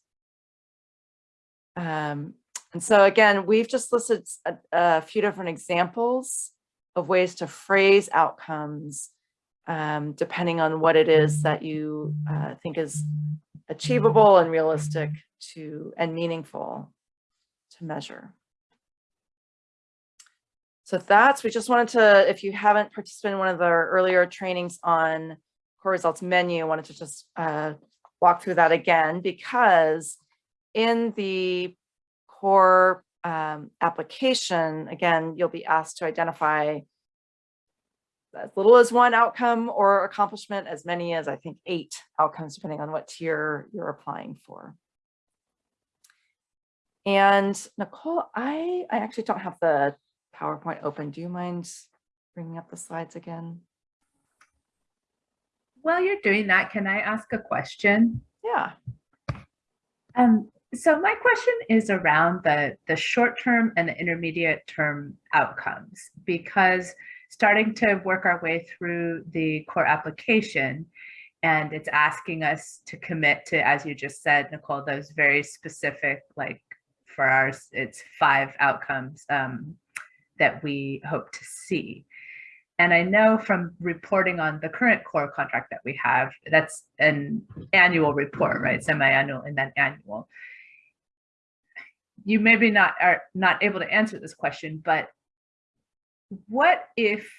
Um, and so again, we've just listed a, a, few different examples of ways to phrase outcomes um, depending on what it is that you uh, think is achievable and realistic to and meaningful to measure. So that's, we just wanted to, if you haven't participated in one of the earlier trainings on core results menu, I wanted to just uh, walk through that again because in the core um, application, again, you'll be asked to identify as little as one outcome or accomplishment, as many as I think eight outcomes, depending on what tier you're applying for. And Nicole, I, I actually don't have the PowerPoint open. Do you mind bringing up the slides again? While you're doing that, can I ask a question? Yeah, Um, so my question is around the, the short-term and the intermediate term outcomes, because starting to work our way through the core application, and it's asking us to commit to, as you just said, Nicole, those very specific, like for ours, it's five outcomes um, that we hope to see. And I know from reporting on the current core contract that we have, that's an annual report, right? Semi-annual and then annual. You maybe not are not able to answer this question, but what if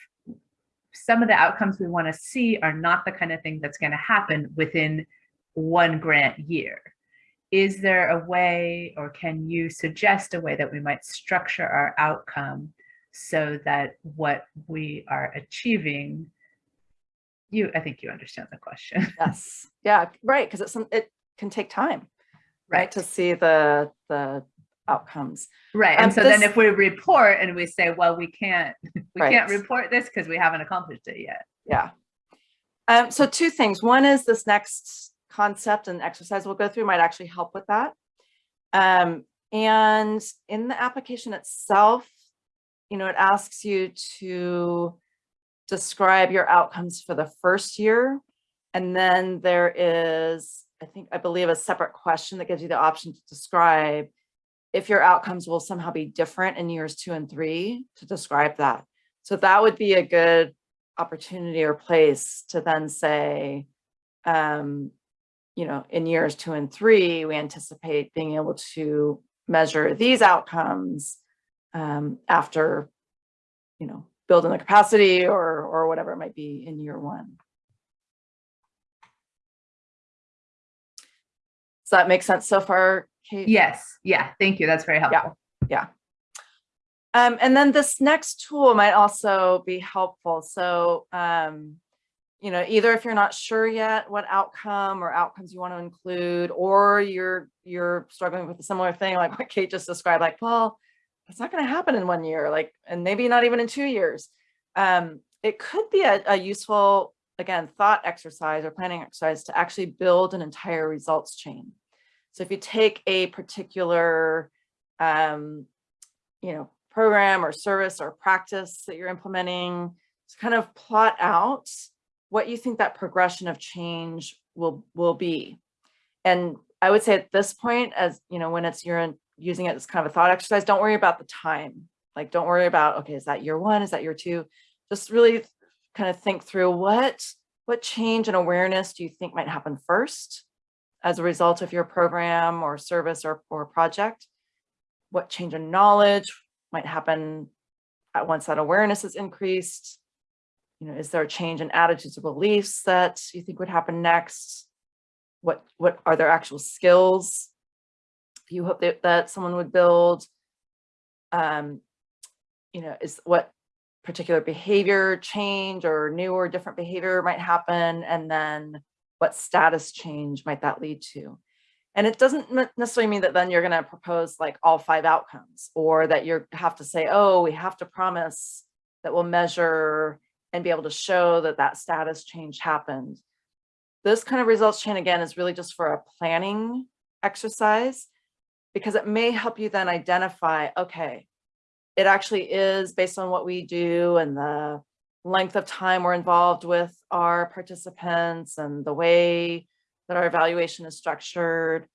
some of the outcomes we want to see are not the kind of thing that's going to happen within one grant year? Is there a way, or can you suggest a way that we might structure our outcome so that what we are achieving, you, I think you understand the question. [laughs] yes, yeah, right, because it's, some- it can take time, right, to see the, the outcomes. Right, Um, and so then if we report and we say, well, we can't, we can't report this because we haven't accomplished it yet. Yeah. Um, so two things. One is this next concept and exercise we'll go through might actually help with that. Um, and in the application itself, you know, it asks you to describe your outcomes for the first year. And then there is, I think, I believe a separate question that gives you the option to describe if your outcomes will somehow be different in years two and three to describe that. So that would be a good opportunity or place to then say, um, you know, in years two and three, we anticipate being able to measure these outcomes um, after, you know, building the capacity or or whatever it might be in year one. Does that make sense so far, Kate? Yes, yeah, thank you. That's very helpful. Yeah. Um, and then this next tool might also be helpful. So, um, you know, either if you're not sure yet what outcome or outcomes you want to include, or you're you're struggling with a similar thing like what Kate just described, like, well, it's not going to happen in one year, like, and maybe not even in two years. Um, it could be a, a useful, again, thought exercise or planning exercise to actually build an entire results chain. So if you take a particular, um, you know, program or service or practice that you're implementing to kind of plot out what you think that progression of change will will be. And I would say at this point, as you know, when it's you're in, using it as kind of a thought exercise, don't worry about the time. Like, don't worry about, okay, is that year one? Is that year two? Just really kind of think through what what change and awareness do you think might happen first as a result of your program or service or, or project? What change in knowledge might happen at once that awareness is increased? You know, is there a change in attitudes or beliefs that you think would happen next? What what are there actual skills you hope that, that someone would build? Um, you know, is what particular behavior change or new or different behavior might happen? And then what status change might that lead to? And it doesn't necessarily mean that then you're going to propose like all five outcomes or that you have to say, oh, we have to promise that we'll measure and be able to show that that status change happened. This kind of results chain again is really just for a planning exercise because it may help you then identify, okay, it actually is based on what we do and the length of time we're involved with our participants and the way that our evaluation is structured.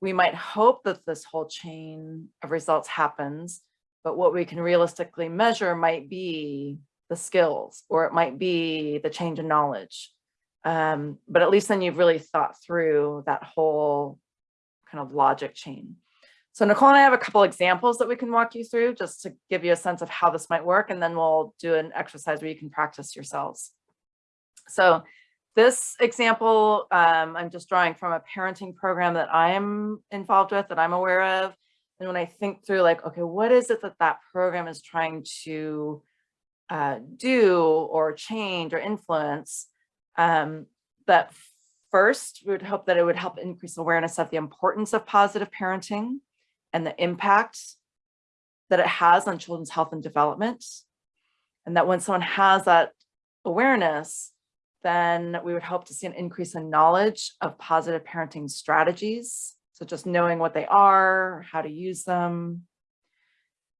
We might hope that this whole chain of results happens, but what we can realistically measure might be the skills or it might be the change in knowledge. Um, but at least then you've really thought through that whole kind of logic chain. So Nicole and I have a couple examples that we can walk you through just to give you a sense of how this might work. And then we'll do an exercise where you can practice yourselves. So this example, um, I'm just drawing from a parenting program that I'm involved with, that I'm aware of. And when I think through like, okay, what is it that that program is trying to uh, do or change or influence? Um, that first, we would hope that it would help increase awareness of the importance of positive parenting and the impact that it has on children's health and development. And that when someone has that awareness, then we would hope to see an increase in knowledge of positive parenting strategies. So just knowing what they are, how to use them.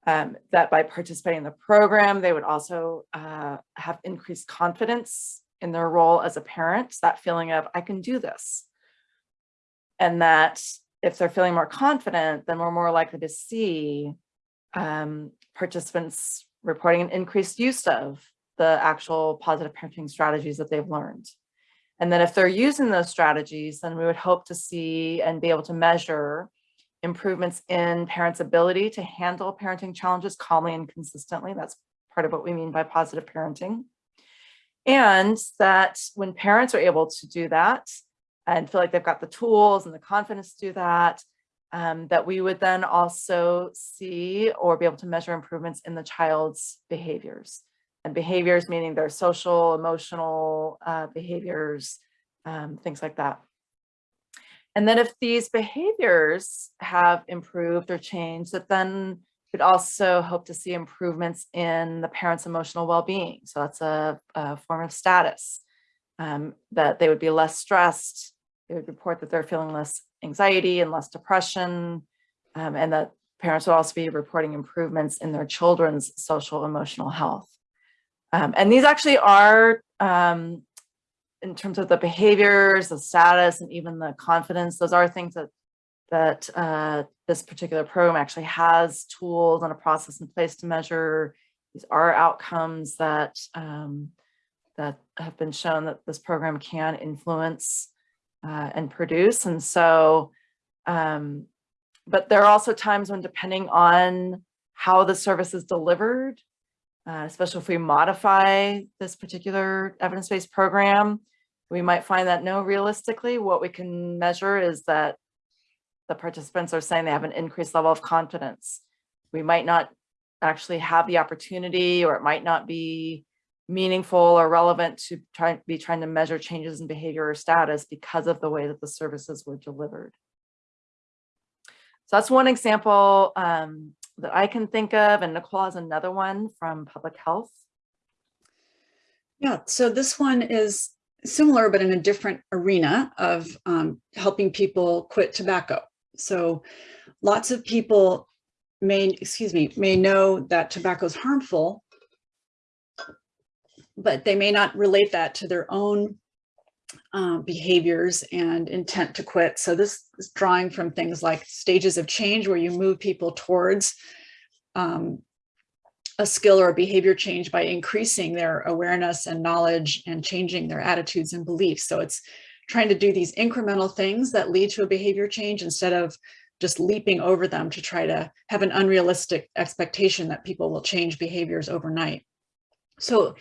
Um, that by participating in the program, they would also uh, have increased confidence in their role as a parent, that feeling of, I can do this. And that if they're feeling more confident, then we're more likely to see um, participants reporting an increased use of the actual positive parenting strategies that they've learned. And then if they're using those strategies, then we would hope to see and be able to measure improvements in parents' ability to handle parenting challenges calmly and consistently. That's part of what we mean by positive parenting. And that when parents are able to do that and feel like they've got the tools and the confidence to do that, um, that we would then also see or be able to measure improvements in the child's behaviors and behaviors, meaning their social, emotional uh, behaviors, um, things like that. And then if these behaviors have improved or changed, that then we'd also hope to see improvements in the parent's emotional well-being. So that's a, a, form of status, um, that they would be less stressed. Would report that they're feeling less anxiety and less depression, um, and that parents would also be reporting improvements in their children's social emotional health. Um, and these actually are, um, in terms of the behaviors, the status, and even the confidence, those are things that that uh, this particular program actually has tools and a process in place to measure. These are outcomes that um, that have been shown that this program can influence uh, and produce. And so, um, but there are also times when depending on how the service is delivered, uh, especially if we modify this particular evidence-based program, we might find that no, realistically, what we can measure is that the participants are saying they have an increased level of confidence. We might not actually have the opportunity or it might not be meaningful or relevant to try be trying to measure changes in behavior or status because of the way that the services were delivered. So that's one example um, that I can think of, and Nicole has another one from public health. Yeah, so this one is similar, but in a different arena of um, helping people quit tobacco. So lots of people may, excuse me, may know that tobacco is harmful, but they may not relate that to their own um, behaviors and intent to quit. So this is drawing from things like stages of change where you move people towards um, a skill or a behavior change by increasing their awareness and knowledge and changing their attitudes and beliefs. So it's trying to do these incremental things that lead to a behavior change instead of just leaping over them to try to have an unrealistic expectation that people will change behaviors overnight. So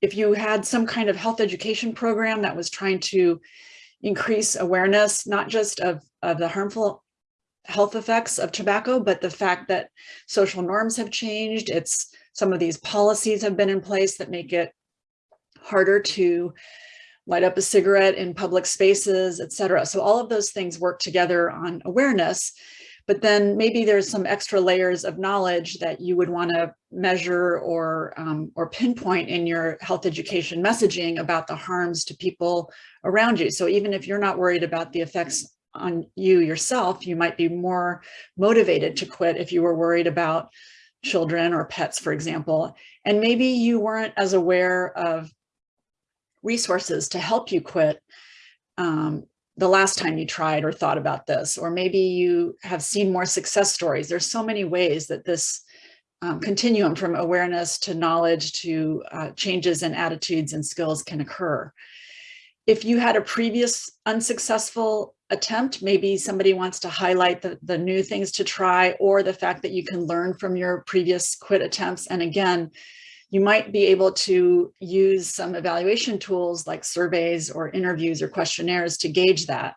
if you had some kind of health education program that was trying to increase awareness, not just of, of the harmful health effects of tobacco, but the fact that social norms have changed. It's some of these policies have been in place that make it harder to light up a cigarette in public spaces, etc. So all of those things work together on awareness but then maybe there's some extra layers of knowledge that you would want to measure or um, or pinpoint in your health education messaging about the harms to people around you. So even if you're not worried about the effects on you yourself, you might be more motivated to quit if you were worried about children or pets, for example. And maybe you weren't as aware of resources to help you quit um, the last time you tried or thought about this, or maybe you have seen more success stories. There's so many ways that this um, continuum from awareness to knowledge to uh, changes in attitudes and skills can occur. If you had a previous unsuccessful attempt, maybe somebody wants to highlight the, the new things to try or the fact that you can learn from your previous quit attempts. And again, you might be able to use some evaluation tools like surveys or interviews or questionnaires to gauge that.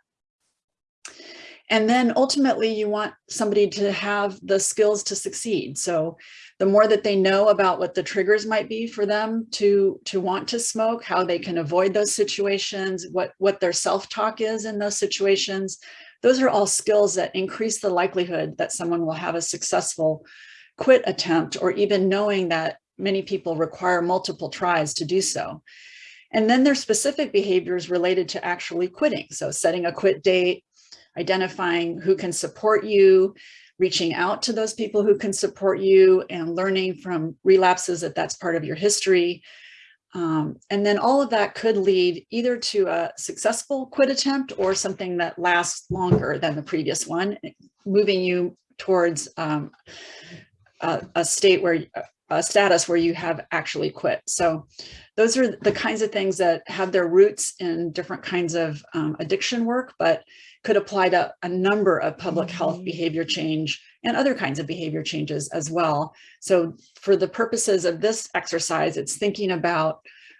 And then ultimately you want somebody to have the skills to succeed. So the more that they know about what the triggers might be for them to, to want to smoke, how they can avoid those situations, what, what their self-talk is in those situations, those are all skills that increase the likelihood that someone will have a successful quit attempt or even knowing that many people require multiple tries to do so. And then there's specific behaviors related to actually quitting. So setting a quit date, identifying who can support you, reaching out to those people who can support you and learning from relapses that that's part of your history. Um, and then all of that could lead either to a successful quit attempt or something that lasts longer than the previous one, moving you towards um, a, a state where a status where you have actually quit. So those are the kinds of things that have their roots in different kinds of um, addiction work, but could apply to a number of public health behavior change and other kinds of behavior changes as well. So for the purposes of this exercise, it's thinking about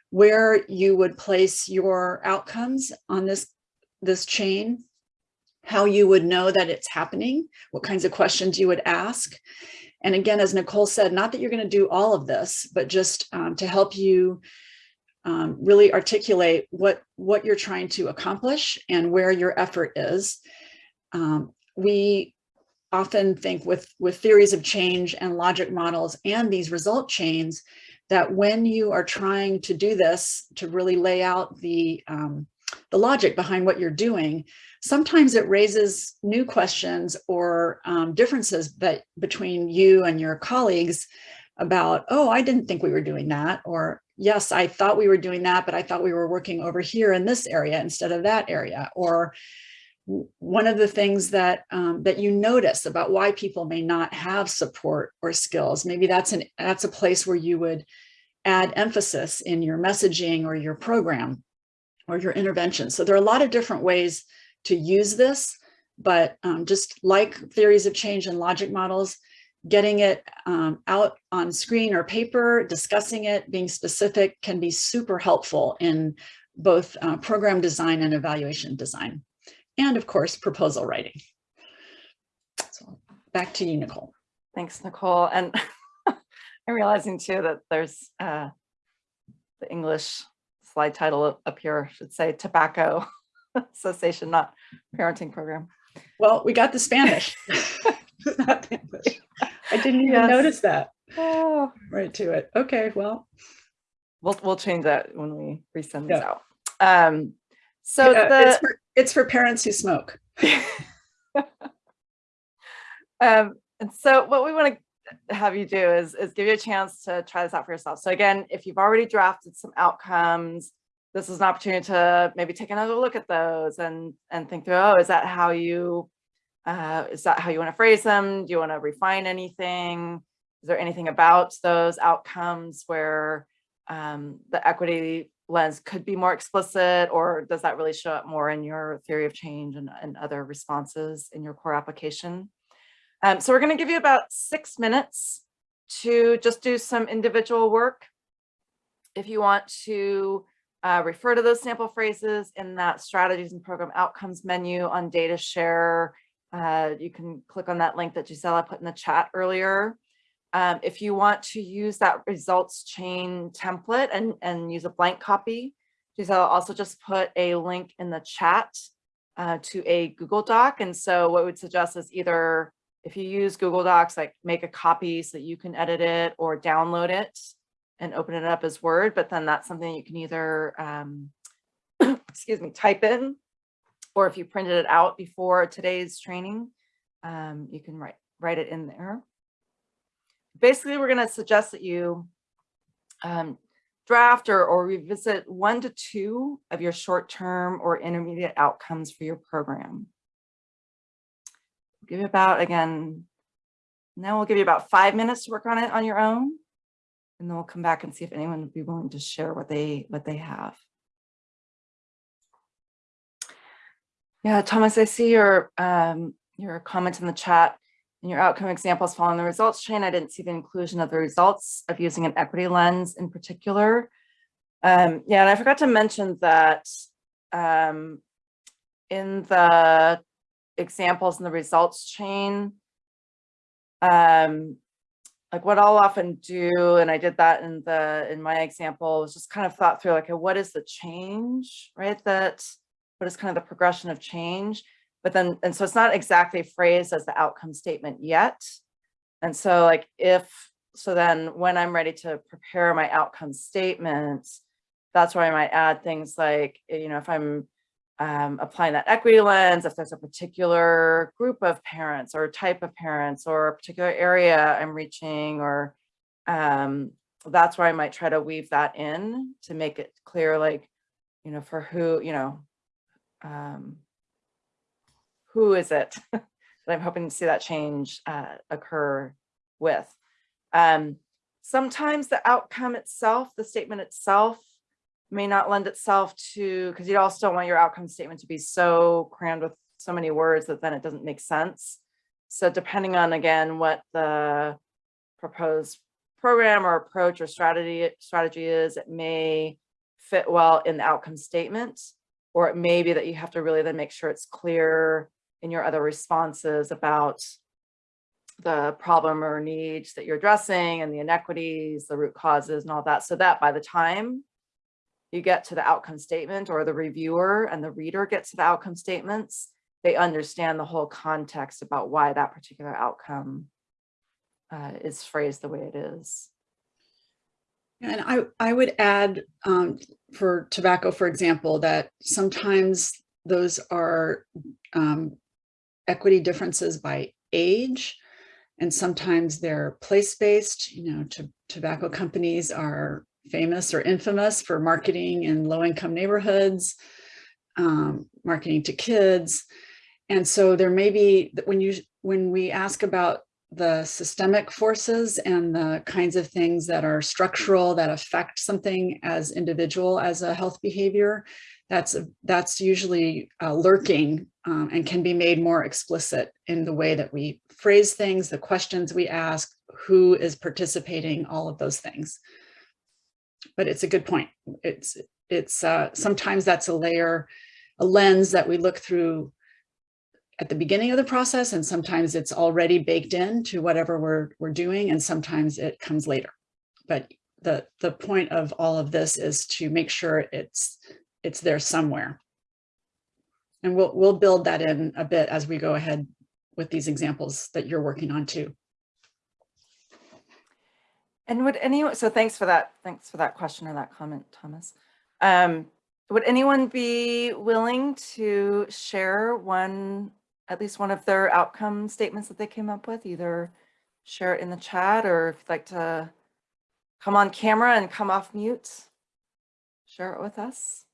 where you would place your outcomes on this, this chain, how you would know that it's happening, what kinds of questions you would ask. And again, as Nicole said, not that you're going to do all of this, but just um, to help you um, really articulate what, what you're trying to accomplish and where your effort is. Um, we often think with, with theories of change and logic models and these result chains, that when you are trying to do this, to really lay out the, um, the logic behind what you're doing, sometimes it raises new questions or um, differences that between you and your colleagues about, oh, I didn't think we were doing that, or yes, I thought we were doing that, but I thought we were working over here in this area instead of that area. Or one of the things that um, that you notice about why people may not have support or skills, maybe that's an that's a place where you would add emphasis in your messaging or your program or your intervention. So there are a lot of different ways to use this, but um, just like theories of change and logic models, getting it um, out on screen or paper, discussing it, being specific can be super helpful in both uh, program design and evaluation design. And of course, proposal writing. So back to you, Nicole. Thanks, Nicole. And [laughs] I'm realizing too that there's uh, the English slide title up here should say tobacco [laughs] cessation, not parenting program. Well, we got the Spanish. not [laughs] English. I didn't even Yes. notice that. Oh, Right to it. Okay, well, we'll we'll change that when we resend Yeah. out. Um, so uh, the it's, for, it's for parents who smoke. [laughs] Um, and so what we want to have you do is, is give you a chance to try this out for yourself. So again, if you've already drafted some outcomes, this is an opportunity to maybe take another look at those and, and think through, oh, is that how you, uh, is that how you want to phrase them? Do you want to refine anything? Is there anything about those outcomes where um, the equity lens could be more explicit or does that really show up more in your theory of change and, and other responses in your core application? Um, so we're going to give you about six minutes to just do some individual work. If you want to uh, refer to those sample phrases in that strategies and program outcomes menu on DataShare, uh, you can click on that link that Gisela put in the chat earlier. Um, if you want to use that results chain template and, and use a blank copy, Gisela also just put a link in the chat uh, to a Google Doc. And so what we would suggest is either if you use Google Docs, like make a copy so that you can edit it or download it and open it up as Word, but then that's something you can either, um, [clears throat] excuse me, type in, or if you printed it out before today's training, um, you can write, write it in there. Basically, we're gonna suggest that you um, draft or, or revisit one to two of your short-term or intermediate outcomes for your program give you about, again, now we'll give you about five minutes to work on it on your own. And then we'll come back and see if anyone would be willing to share what they, what they have. Yeah, Thomas, I see your, um, your comment in the chat. and your outcome examples following the results chain, I didn't see the inclusion of the results of using an equity lens in particular. Um, yeah, and I forgot to mention that um, in the examples in the results chain, um, like what I'll often do, and I did that in the in my example, was just kind of thought through like, what is the change, right? That what is kind of the progression of change? But then, and so it's not exactly phrased as the outcome statement yet. And so like if, so then when I'm ready to prepare my outcome statements, that's where I might add things like, you know, if I'm um, applying that equity lens, if there's a particular group of parents or type of parents or a particular area I'm reaching or um, that's where I might try to weave that in to make it clear, like, you know, for who, you know, um, who is it [laughs] that I'm hoping to see that change uh, occur with. Um, sometimes the outcome itself, the statement itself may not lend itself to, because you also don't want your outcome statement to be so crammed with so many words that then it doesn't make sense. So depending on, again, what the proposed program or approach or strategy strategy is, it may fit well in the outcome statement, or it may be that you have to really then make sure it's clear in your other responses about the problem or needs that you're addressing and the inequities, the root causes and all that. So that by the time you get to the outcome statement or the reviewer and the reader gets to the outcome statements, they understand the whole context about why that particular outcome uh, is phrased the way it is. And I, I would add um, for tobacco, for example, that sometimes those are um, equity differences by age, and sometimes they're place-based. You know, to, tobacco companies are famous or infamous for marketing in low-income neighborhoods, um, marketing to kids. And so there may be, when you when we ask about the systemic forces and the kinds of things that are structural that affect something as individual as a health behavior, that's that's usually uh, lurking um, and can be made more explicit in the way that we phrase things, the questions we ask, who is participating, all of those things. But it's a good point. It's it's uh, sometimes that's a layer, a lens that we look through at the beginning of the process, and sometimes it's already baked in to whatever we're we're doing, and sometimes it comes later. But the the point of all of this is to make sure it's it's there somewhere. And we'll we'll build that in a bit as we go ahead with these examples that you're working on too. And would anyone, so thanks for that, thanks for that question or that comment, Thomas. Um, would anyone be willing to share one, at least one of their outcome statements that they came up with, either share it in the chat or if you'd like to come on camera and come off mute, share it with us.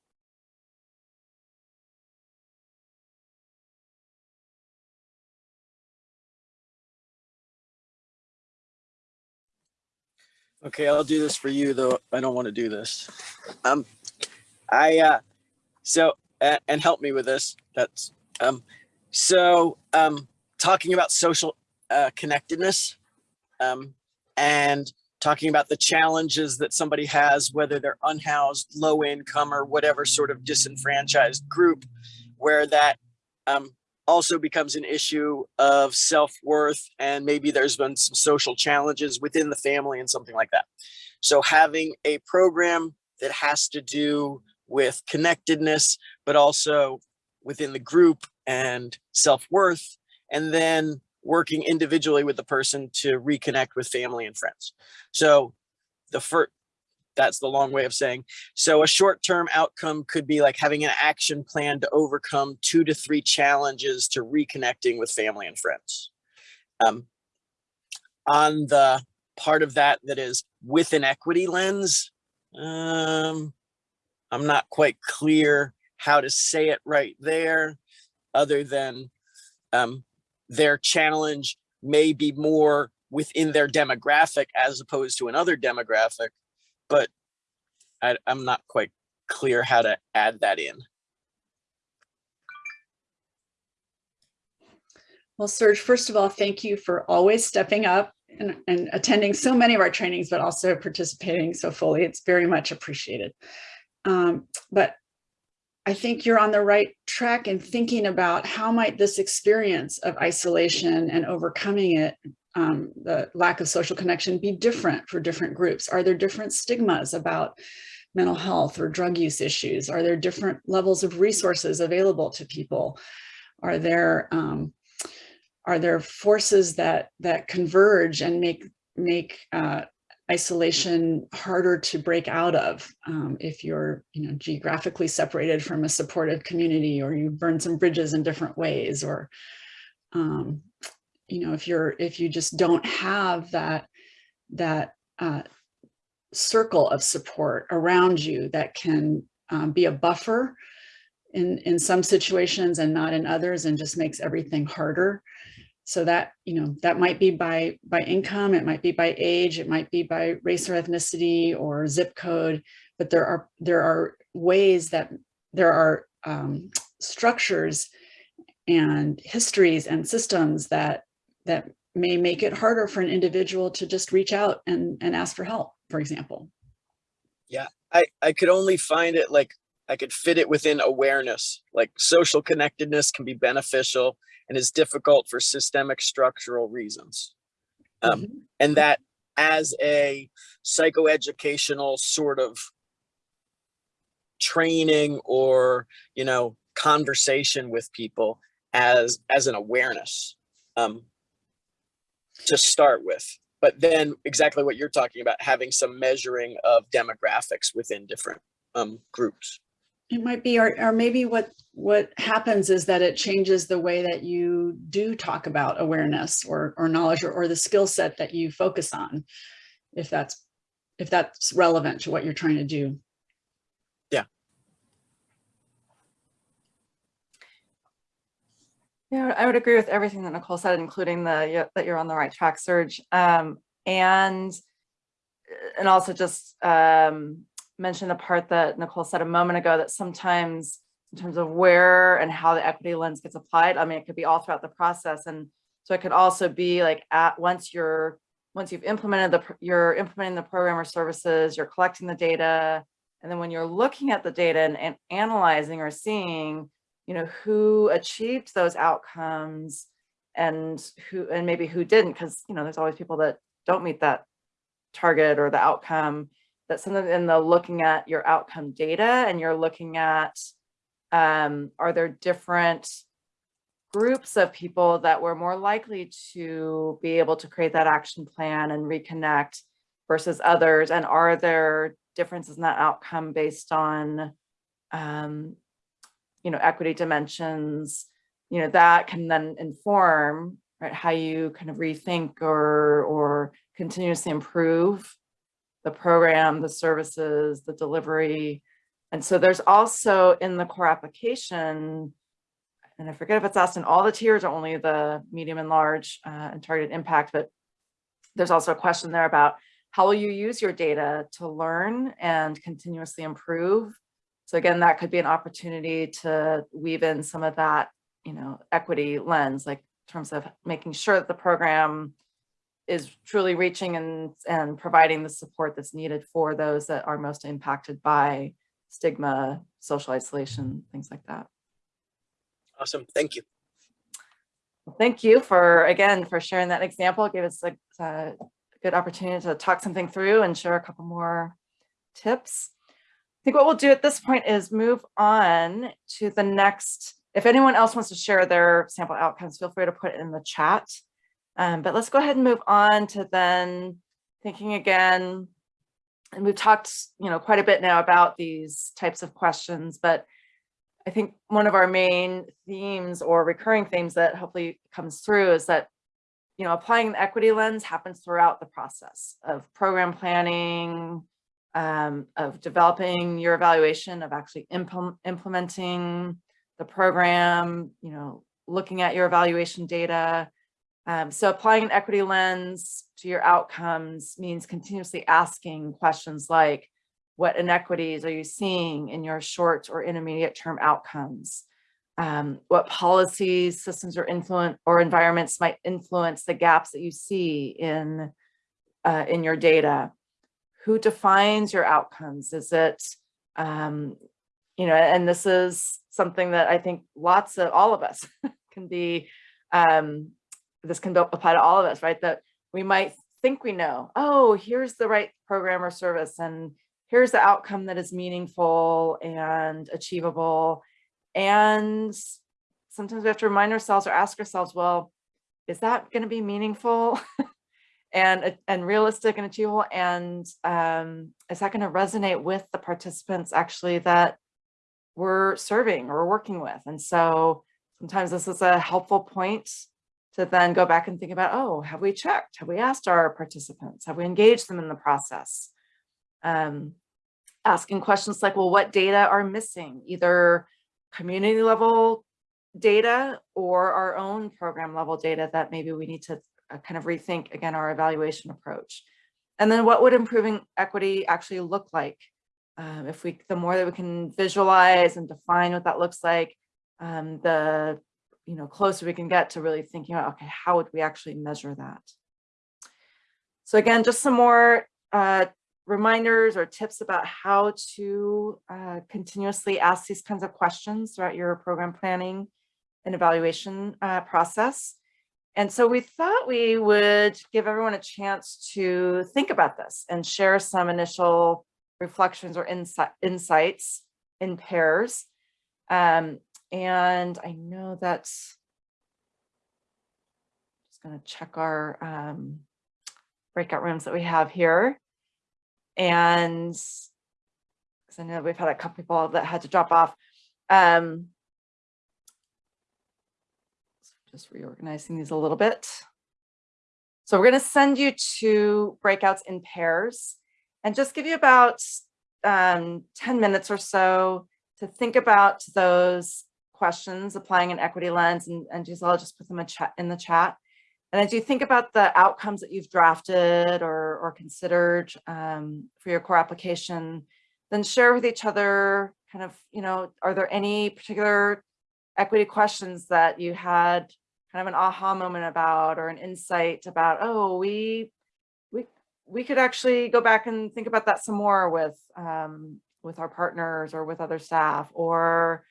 Okay, I'll do this for you, though I don't want to do this. Um, I uh, so uh, and help me with this. That's um, so um, talking about social uh, connectedness, um, and talking about the challenges that somebody has, whether they're unhoused, low income, or whatever sort of disenfranchised group, where that um, also becomes an issue of self-worth and maybe there's been some social challenges within the family and something like that. So having a program that has to do with connectedness, but also within the group and self-worth, and then working individually with the person to reconnect with family and friends. So the first, that's the long way of saying. So a short-term outcome could be like having an action plan to overcome two to three challenges to reconnecting with family and friends. Um, on the part of that that is with an equity lens, um, I'm not quite clear how to say it right there, other than um, their challenge may be more within their demographic as opposed to another demographic but I, I'm not quite clear how to add that in. Well, Serge, first of all, thank you for always stepping up and, and attending so many of our trainings, but also participating so fully. It's very much appreciated. Um, but I think you're on the right track in thinking about how might this experience of isolation and overcoming it, um, the lack of social connection be different for different groups? Are there different stigmas about mental health or drug use issues? Are there different levels of resources available to people? Are there um, are there forces that that converge and make make uh, isolation harder to break out of um, if you're you know geographically separated from a supportive community or you burn some bridges in different ways or um, you know if you're if you just don't have that that uh, circle of support around you that can um, be a buffer in in some situations and not in others and just makes everything harder. So that, you know, that might be by, by income, it might be by age, it might be by race or ethnicity or zip code, but there are, there are ways that there are um, structures and histories and systems that, that may make it harder for an individual to just reach out and, and ask for help, for example. Yeah, I, I could only find it like I could fit it within awareness, like social connectedness can be beneficial and is difficult for systemic structural reasons. Um, Mhm. and that as a psychoeducational sort of training or, you know, conversation with people as, as an awareness um, to start with. But then exactly what you're talking about, having some measuring of demographics within different um, groups. It might be, or, or maybe what, what happens is that it changes the way that you do talk about awareness or, or knowledge or, or the skill set that you focus on. If that's, if that's relevant to what you're trying to do. Yeah, I would agree with everything that Nicole said, including the, that you're on the right track, Serge. Um, and, and also just, um, mention the part that Nicole said a moment ago, that sometimes in terms of where and how the equity lens gets applied, I mean, it could be all throughout the process. And so it could also be like at, once you're, once you've implemented the, you're implementing the program or services, you're collecting the data. And then when you're looking at the data and, and analyzing or seeing, you know, who achieved those outcomes and who, and maybe who didn't, because, you know, there's always people that don't meet that target or the outcome that something in the looking at your outcome data and you're looking at, um, are there different groups of people that were more likely to be able to create that action plan and reconnect versus others? And are there differences in that outcome based on, um, you know, equity dimensions, you know, that can then inform, right, how you kind of rethink or, or continuously improve the program, the services, the delivery. And so there's also in the core application, and I forget if it's asked in all the tiers or only the medium and large uh, and targeted impact, but there's also a question there about how will you use your data to learn and continuously improve? So again, that could be an opportunity to weave in some of that, you know, equity lens, like in terms of making sure that the program is truly reaching and, and providing the support that's needed for those that are most impacted by stigma, social isolation, things like that. Awesome. Thank you. Well, Thank you for, again, for sharing that example. It gave us a, uh, a good opportunity to talk something through and share a couple more tips. I think what we'll do at this point is move on to the next. If anyone else wants to share their sample outcomes, feel free to put it in the chat. Um, but let's go ahead and move on to then thinking again. And we've talked, you know, quite a bit now about these types of questions, but I think one of our main themes or recurring themes that hopefully comes through is that, you know, applying the equity lens happens throughout the process of program planning, um, of developing your evaluation, of actually implement, implementing the program, you know, looking at your evaluation data. Um, so applying an equity lens to your outcomes means continuously asking questions like, what inequities are you seeing in your short or intermediate term outcomes? um, what policies, systems or influence or environments might influence the gaps that you see in uh, in your data. Who defines your outcomes? Is it, um, you know, and this is something that I think lots of all of us [laughs] can be, um, this can apply to all of us, right? That we might think we know, oh, here's the right program or service and here's the outcome that is meaningful and achievable. And sometimes we have to remind ourselves or ask ourselves, well, is that going to be meaningful [laughs] and, and realistic and achievable? And um, is that going to resonate with the participants actually that we're serving or working with? And so sometimes this is a helpful point to then go back and think about, oh, have we checked? Have we asked our participants? Have we engaged them in the process? Um, asking questions like, well, what data are missing? Either community level data or our own program level data that maybe we need to uh, kind of rethink again our evaluation approach. And then what would improving equity actually look like? Um, if we, the more that we can visualize and define what that looks like, um, the you know, closer we can get to really thinking about, okay, how would we actually measure that? So again, just some more uh, reminders or tips about how to uh, continuously ask these kinds of questions throughout your program planning and evaluation uh, process. And so we thought we would give everyone a chance to think about this and share some initial reflections or insi insights in pairs. Um, and I know that's just going to check our um, breakout rooms that we have here. And because I know we've had a couple people that had to drop off. Um, just reorganizing these a little bit. So we're going to send you to breakouts in pairs and just give you about um, 10 minutes or so to think about those questions, applying an equity lens, and, and Giselle, just put them in, in the chat. And as you think about the outcomes that you've drafted or, or considered um, for your core application, then share with each other kind of, you know, are there any particular equity questions that you had kind of an aha moment about or an insight about, oh, we, we, we could actually go back and think about that some more with, um, with our partners or with other staff or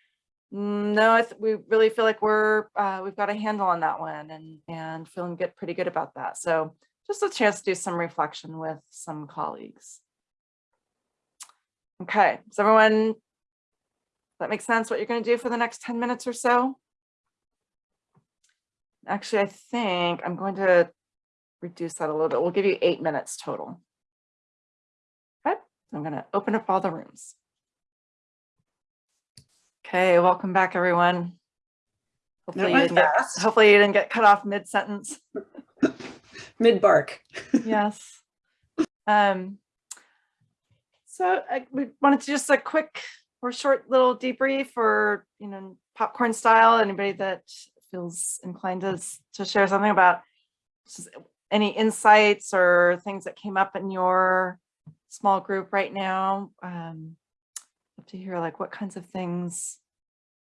Mm, No, we really feel like we're, uh, we've got a handle on that one and, and feeling good, pretty good about that. So just a chance to do some reflection with some colleagues. Okay, does everyone, that makes sense what you're going to do for the next 10 minutes or so? Actually, I think I'm going to reduce that a little bit. We'll give you eight minutes total. Okay, I'm going to open up all the rooms. Okay, welcome back, everyone. Hopefully, you didn't get, hopefully you didn't get cut off mid-sentence. [laughs] Mid bark. [laughs] Yes. Um, so I, we wanted to just a quick or a short little debrief or, you know, popcorn style, anybody that feels inclined to, to share something about any insights or things that came up in your small group right now. Um, love to hear like what kinds of things,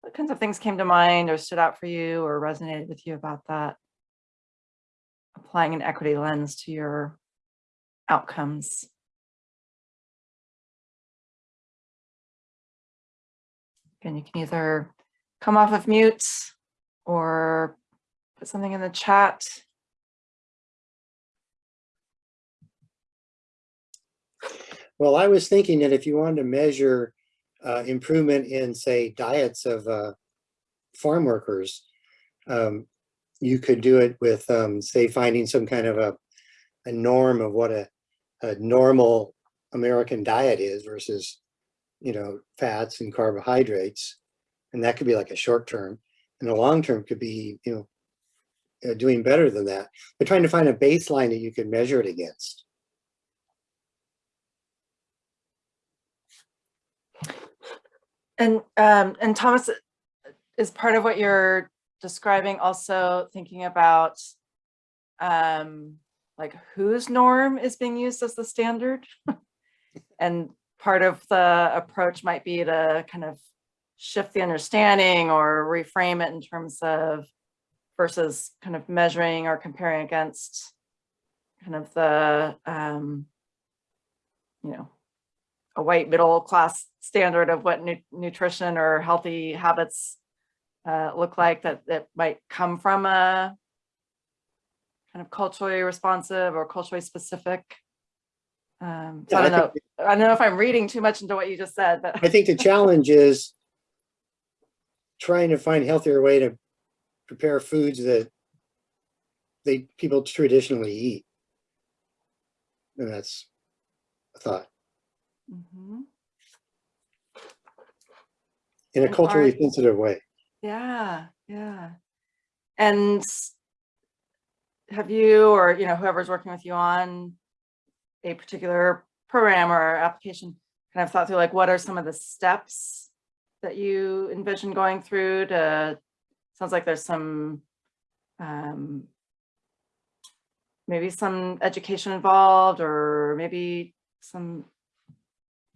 what kinds of things came to mind or stood out for you or resonated with you about that applying an equity lens to your outcomes. Again, you can either come off of mute or put something in the chat. Well, I was thinking that if you wanted to measure uh, improvement in, say, diets of uh, farm workers, um, you could do it with, um, say, finding some kind of a, a norm of what a, a normal American diet is versus, you know, fats and carbohydrates. And that could be like a short term. And the long term could be, you know, uh, doing better than that. But trying to find a baseline that you could measure it against. And um, and Thomas, is part of what you're describing also thinking about um, like whose norm is being used as the standard? [laughs] And part of the approach might be to kind of shift the understanding or reframe it in terms of versus kind of measuring or comparing against kind of the, um, you know, a white middle class standard of what nu- nutrition or healthy habits uh, look like that, that might come from a kind of culturally responsive or culturally specific. Um, so Yeah, I I don't know, think- I don't know if I'm reading too much into what you just said, but. I think the challenge is trying to find healthier way to prepare foods that they, people traditionally eat. And that's a thought, Mhm. in a culturally sensitive way. Yeah, yeah. And have you, or, you know, whoever's working with you on a particular program or application, kind of thought through like, what are some of the steps that you envision going through to, sounds like there's some, um, maybe some education involved or maybe some,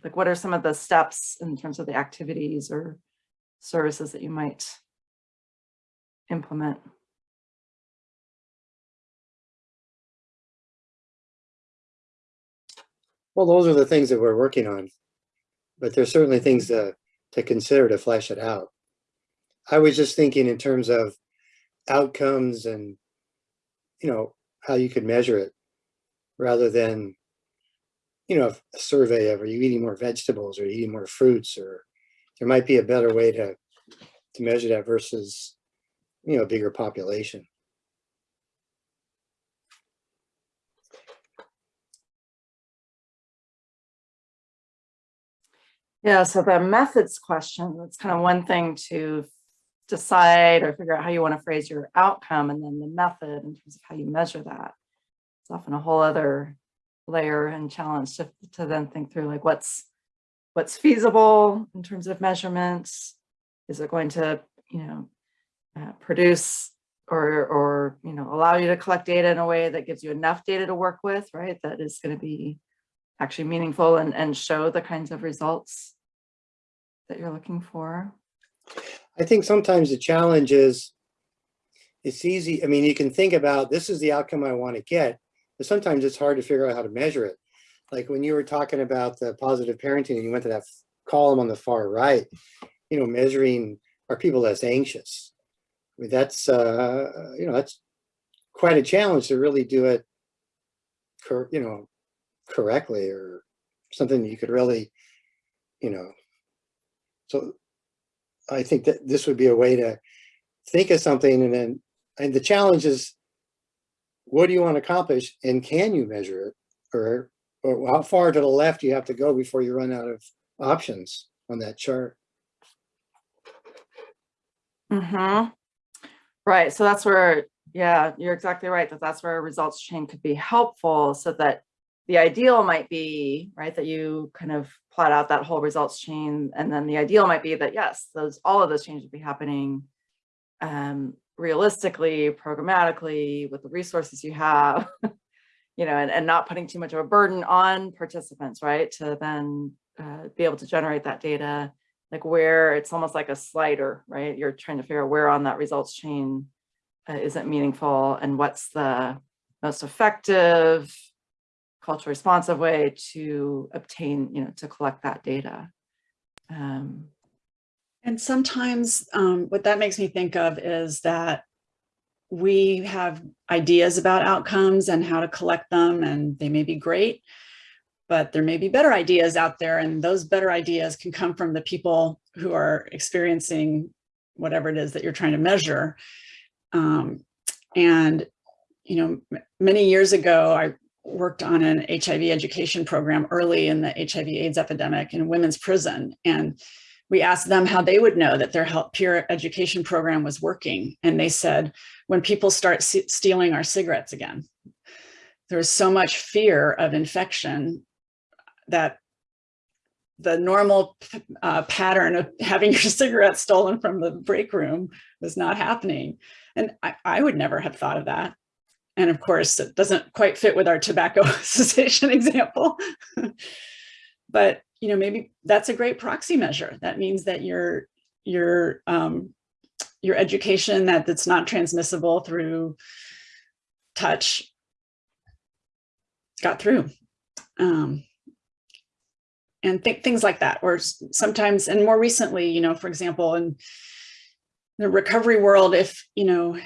like, what are some of the steps in terms of the activities or services that you might implement. Well, those are the things that we're working on. But there's certainly things to, to consider to flesh it out. I was just thinking in terms of outcomes and, you know, how you could measure it rather than, you know, a survey of are you eating more vegetables or eating more fruits or there might be a better way to, to measure that versus, you know, a bigger population. Yeah, so the methods question, that's kind of one thing to decide or figure out how you want to phrase your outcome and then the method in terms of how you measure that. It's often a whole other layer and challenge to, to then think through like what's what's feasible in terms of measurements. Is it going to, you know, uh, produce or, or, you know, allow you to collect data in a way that gives you enough data to work with, right? That is going to be actually meaningful and, and show the kinds of results that you're looking for. I think sometimes the challenge is it's easy. I mean, you can think about this is the outcome I want to get, but sometimes it's hard to figure out how to measure it. Like when you were talking about the positive parenting and you went to that column on the far right, you know, measuring are people less anxious. I mean, that's, uh, you know, that's quite a challenge to really do it, you know, correctly or something you could really, you know, so I think that this would be a way to think of something and then, and the challenge is, what do you want to accomplish and can you measure it? Or, or how far to the left you have to go before you run out of options on that chart? Mm-hmm. Right, so that's where, yeah, you're exactly right, that that's where a results chain could be helpful so that the ideal might be, right, that you kind of plot out that whole results chain. And then the ideal might be that, yes, those, all of those changes would be happening um, realistically, programmatically, with the resources you have, [laughs] you know, and, and not putting too much of a burden on participants, right, to then uh, be able to generate that data like where it's almost like a slider, right? You're trying to figure out where on that results chain uh, isn't meaningful and what's the most effective culture responsive way to obtain, you know, to collect that data. Um, And sometimes um, what that makes me think of is that we have ideas about outcomes and how to collect them and they may be great, but there may be better ideas out there and those better ideas can come from the people who are experiencing whatever it is that you're trying to measure. Um, and, you know, many years ago, I worked on an HIV education program early in the HIV AIDS epidemic in women's prison. And we asked them how they would know that their help peer education program was working. And they said, when people start stealing our cigarettes again, there's so much fear of infection that the normal uh, pattern of having your [laughs] cigarette stolen from the break room was not happening. And I, I would never have thought of that. And of course, it doesn't quite fit with our tobacco [laughs] cessation example. but, you know, maybe that's a great proxy measure. That means that you're your um, your education that that's not transmissible through touch got through. Um, and th things like that, or sometimes, and more recently, you know, for example, in the recovery world, if, you know,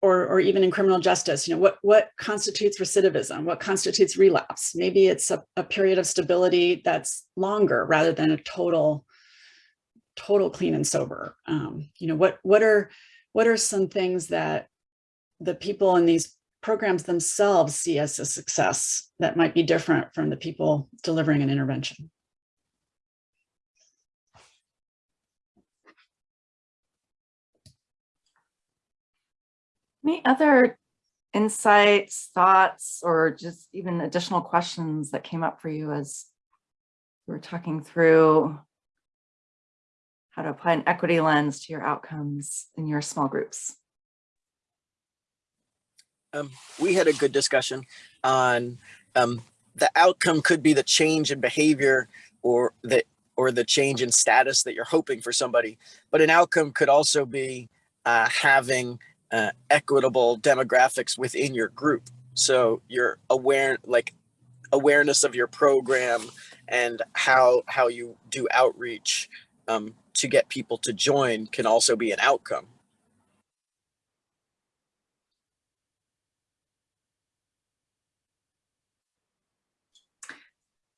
or, or even in criminal justice, you know, what, what constitutes recidivism? What constitutes relapse? Maybe it's a, a period of stability that's longer rather than a total, total clean and sober. Um, you know, what, what are, what are some things that the people in these programs themselves see as a success that might be different from the people delivering an intervention? Any other insights, thoughts, or just even additional questions that came up for you as we were talking through how to apply an equity lens to your outcomes in your small groups? Um, we had a good discussion on um, the outcome could be the change in behavior or the or the change in status that you're hoping for somebody, but an outcome could also be uh, having uh, equitable demographics within your group. So you're aware, like awareness of your program and how how you do outreach um, to get people to join can also be an outcome.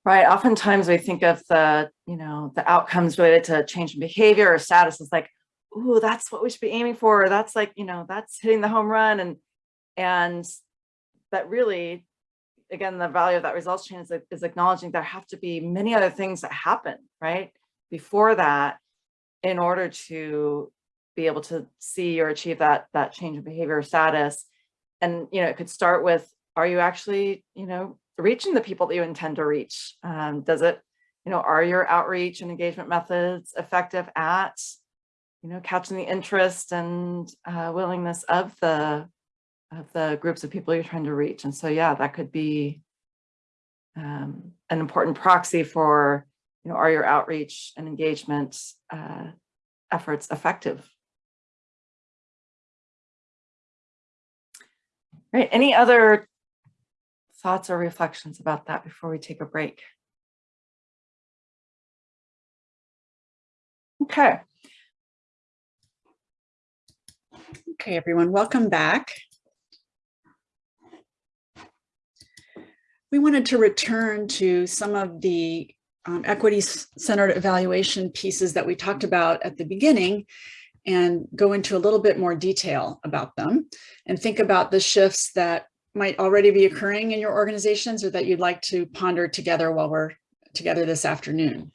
Right. Oftentimes we think of the, you know, the outcomes related to change in behavior or status is like, ooh, that's what we should be aiming for. That's like, you know, that's hitting the home run. And, and that really, again, the value of that results chain is, is acknowledging there have to be many other things that happen, right? Before that, in order to be able to see or achieve that, that change in behavior or status. And, you know, it could start with, are you actually, you know, reaching the people that you intend to reach? Um, does it, you know, are your outreach and engagement methods effective at, you know, catching the interest and uh, willingness of the of the groups of people you're trying to reach? And so, yeah, that could be um, an important proxy for, you know, are your outreach and engagement uh, efforts effective? Right. Any other thoughts or reflections about that before we take a break? Okay. Okay, everyone, welcome back. We wanted to return to some of the um, equity-centered evaluation pieces that we talked about at the beginning and go into a little bit more detail about them and think about the shifts that might already be occurring in your organizations or that you'd like to ponder together while we're together this afternoon.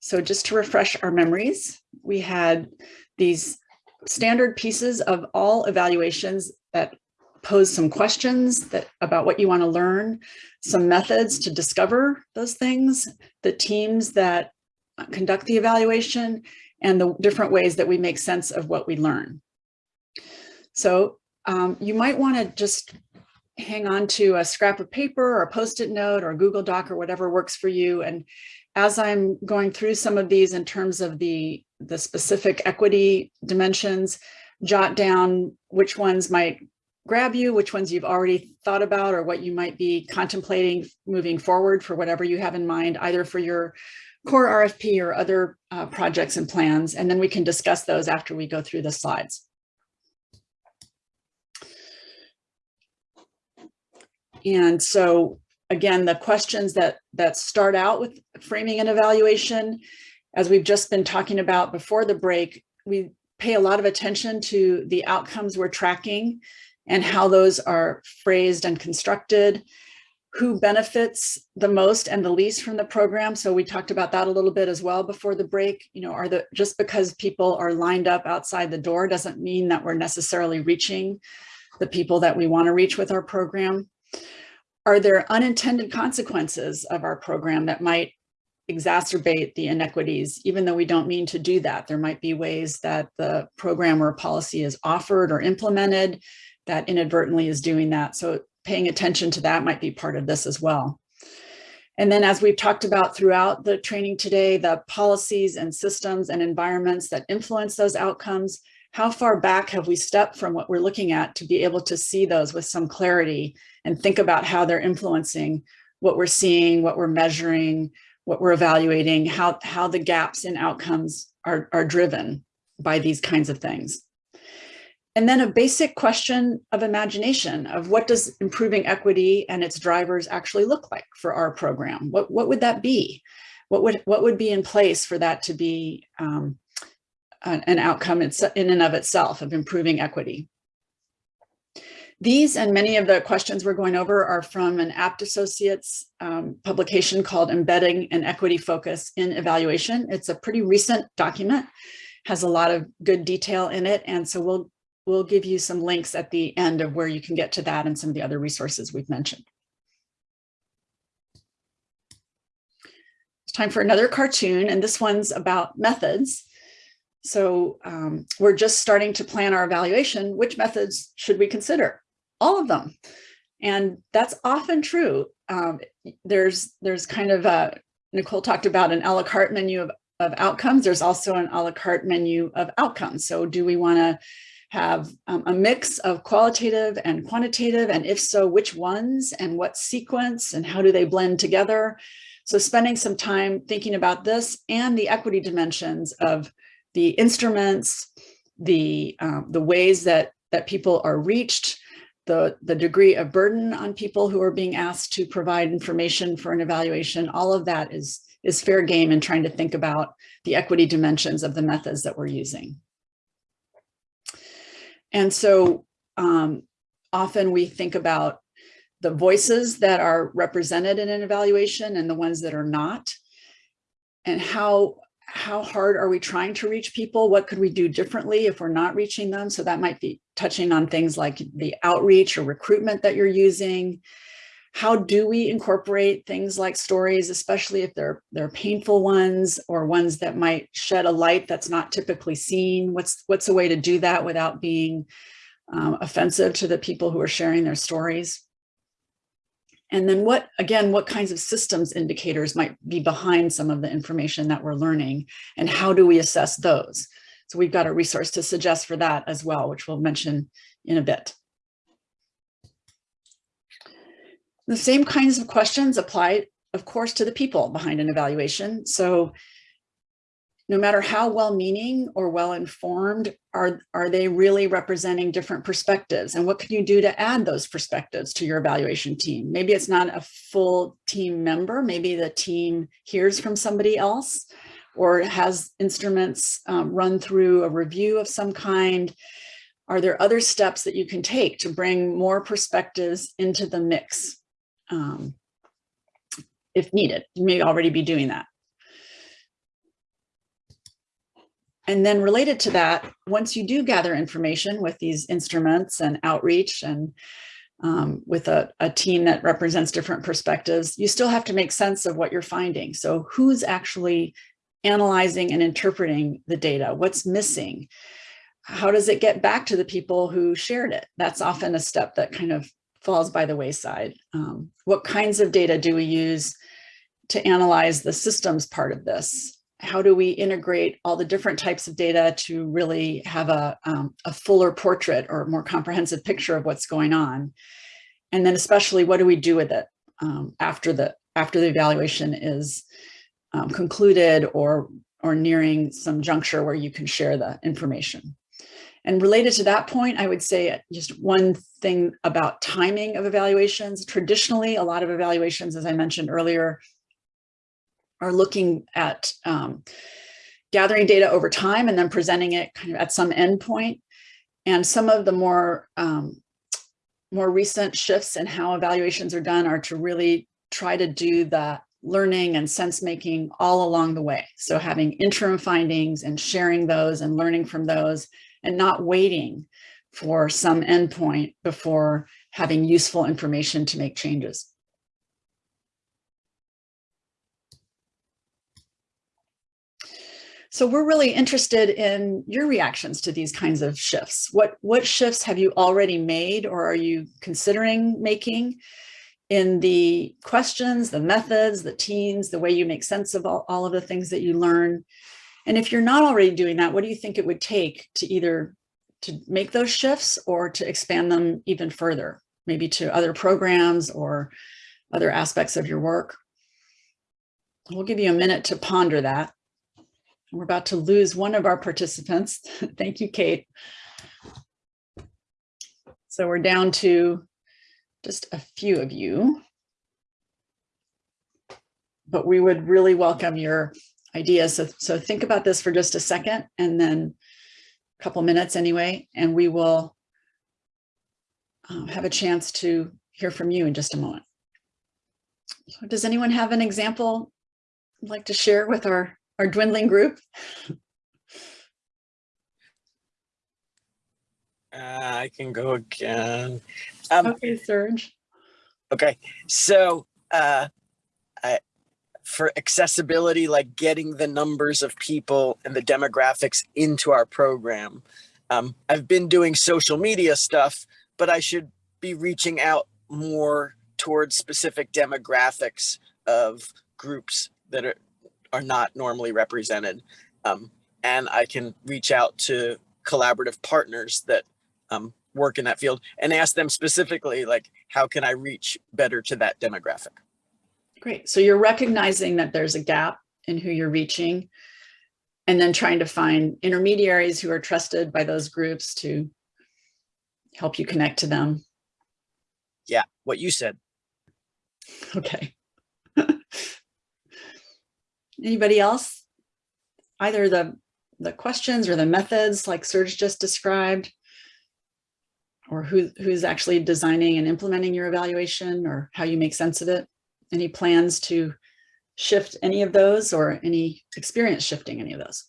So just to refresh our memories, we had these standard pieces of all evaluations that pose some questions that about what you want to learn, some methods to discover those things, the teams that conduct the evaluation, and the different ways that we make sense of what we learn. So um, you might want to just hang on to a scrap of paper or a post-it note or a Google Doc or whatever works for you. And as I'm going through some of these in terms of the, the specific equity dimensions, jot down which ones might grab you, which ones you've already thought about or what you might be contemplating moving forward for whatever you have in mind, either for your core RFP or other uh, projects and plans. And then we can discuss those after we go through the slides. And so again, the questions that that start out with framing an evaluation, as we've just been talking about before the break, we pay a lot of attention to the outcomes we're tracking and how those are phrased and constructed, who benefits the most and the least from the program. So we talked about that a little bit as well before the break. You know, are the just because people are lined up outside the door doesn't mean that we're necessarily reaching the people that we want to reach with our program. Are there unintended consequences of our program that might exacerbate the inequities, even though we don't mean to do that? There might be ways that the program or policy is offered or implemented that inadvertently is doing that. So paying attention to that might be part of this as well. And then as we've talked about throughout the training today, the policies and systems and environments that influence those outcomes, how far back have we stepped from what we're looking at to be able to see those with some clarity and think about how they're influencing what we're seeing, what we're measuring, what we're evaluating, how, how the gaps in outcomes are, are driven by these kinds of things. And then a basic question of imagination of what does improving equity and its drivers actually look like for our program? What, what would that be? What would, what would be in place for that to be um, an, outcome in and of itself of improving equity? These and many of the questions we're going over are from an Abt Associates um, publication called Embedding an Equity Focus in Evaluation. It's a pretty recent document, has a lot of good detail in it. And so we'll, we'll give you some links at the end of where you can get to that and some of the other resources we've mentioned. It's time for another cartoon, and this one's about methods. So um, we're just starting to plan our evaluation. Which methods should we consider? all of them. And that's often true. Um, there's there's kind of a, Nicole talked about an a la carte menu of, of outcomes. There's also an a la carte menu of outcomes. So do we want to have um, a mix of qualitative and quantitative? And if so, which ones and what sequence and how do they blend together? So spending some time thinking about this and the equity dimensions of the instruments, the, um, the ways that, that people are reached, the, the degree of burden on people who are being asked to provide information for an evaluation, all of that is, is fair game in trying to think about the equity dimensions of the methods that we're using. And so um, often we think about the voices that are represented in an evaluation and the ones that are not, and how how hard are we trying to reach people? What could we do differently if we're not reaching them? So that might be touching on things like the outreach or recruitment that you're using. How do we incorporate things like stories, especially if they're, they're painful ones or ones that might shed a light that's not typically seen? What's, what's a way to do that without being um, offensive to the people who are sharing their stories? And then what, again, what kinds of systems indicators might be behind some of the information that we're learning and how do we assess those? So we've got a resource to suggest for that as well, which we'll mention in a bit. The same kinds of questions apply, of course, to the people behind an evaluation. So no matter how well-meaning or well-informed, are, are they really representing different perspectives? And what can you do to add those perspectives to your evaluation team? Maybe it's not a full team member. Maybe the team hears from somebody else or has instruments um, run through a review of some kind. Are there other steps that you can take to bring more perspectives into the mix um, if needed? You may already be doing that. And then related to that, once you do gather information with these instruments and outreach and um, with a, a, team that represents different perspectives, you still have to make sense of what you're finding. So who's actually analyzing and interpreting the data? What's missing? How does it get back to the people who shared it? That's often a step that kind of falls by the wayside. Um, what kinds of data do we use to analyze the systems part of this? How do we integrate all the different types of data to really have a, um, a fuller portrait or more comprehensive picture of what's going on? And then especially what do we do with it um, after the after the evaluation is um, concluded or or nearing some juncture where you can share the information. And related to that point, I would say just one thing about timing of evaluations. Traditionally, a lot of evaluations, as I mentioned earlier, are looking at um, gathering data over time and then presenting it kind of at some endpoint. And some of the more um, more recent shifts in how evaluations are done are to really try to do the learning and sense making all along the way. So having interim findings and sharing those and learning from those and not waiting for some endpoint before having useful information to make changes. So we're really interested in your reactions to these kinds of shifts. What, what shifts have you already made or are you considering making in the questions, the methods, the teams, the way you make sense of all, all of the things that you learn. And if you're not already doing that, what do you think it would take to either to make those shifts or to expand them even further, maybe to other programs or other aspects of your work? We'll give you a minute to ponder that. We're about to lose one of our participants. [laughs] Thank you, Kate. So we're down to just a few of you. But we would really welcome your ideas. So, so think about this for just a second and then a couple minutes anyway, and we will um, have a chance to hear from you in just a moment. So does anyone have an example like to share with our, our dwindling group? Uh, I can go again. Um, Okay, Serge. Okay, so uh, I, for accessibility, like getting the numbers of people and the demographics into our program, um, I've been doing social media stuff, but I should be reaching out more towards specific demographics of groups that are, are not normally represented. Um, and I can reach out to collaborative partners that um, work in that field and ask them specifically, like, how can I reach better to that demographic? Great. So you're recognizing that there's a gap in who you're reaching and then trying to find intermediaries who are trusted by those groups to help you connect to them. Yeah, what you said. Okay. Anybody else? Either the, the questions or the methods like Serge just described? Or who, who's actually designing and implementing your evaluation or how you make sense of it? Any plans to shift any of those or any experience shifting any of those?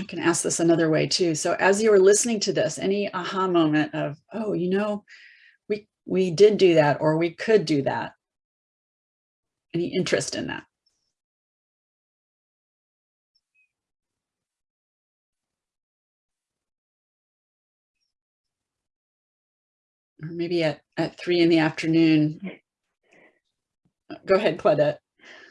I can ask this another way too. So as you were listening to this, any aha moment of, oh, you know, we, we did do that or we could do that. Any interest in that? Or maybe at, at three in the afternoon. Go ahead, Claudette.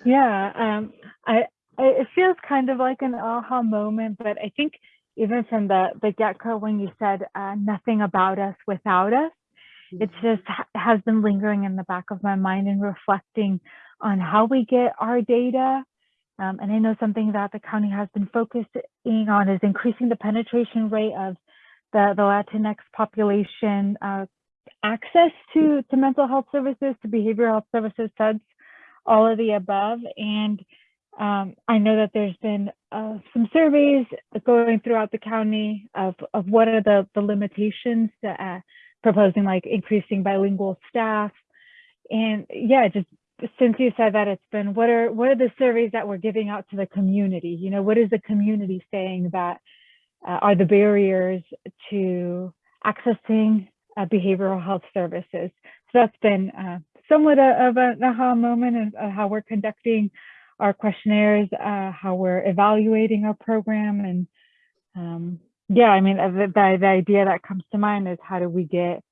Yeah, um, I, I, it feels kind of like an aha moment, but I think even from the, the get-go when you said uh, nothing about us without us, it just ha- has been lingering in the back of my mind and reflecting on how we get our data. Um, and I know something that the county has been focusing on is increasing the penetration rate of the, the Latinx population uh, access to, to mental health services, to behavioral health services, SEDS, all of the above. And um, I know that there's been uh, some surveys going throughout the county of, of what are the, the limitations to uh, proposing like increasing bilingual staff. And yeah, just since you said that it's been, what are, what are the surveys that we're giving out to the community? You know, what is the community saying that uh, are the barriers to accessing uh, behavioral health services? So that's been uh, somewhat of an aha moment of, uh, how we're conducting our questionnaires, uh, how we're evaluating our program. And um, yeah, I mean, the, the, the idea that comes to mind is how do we get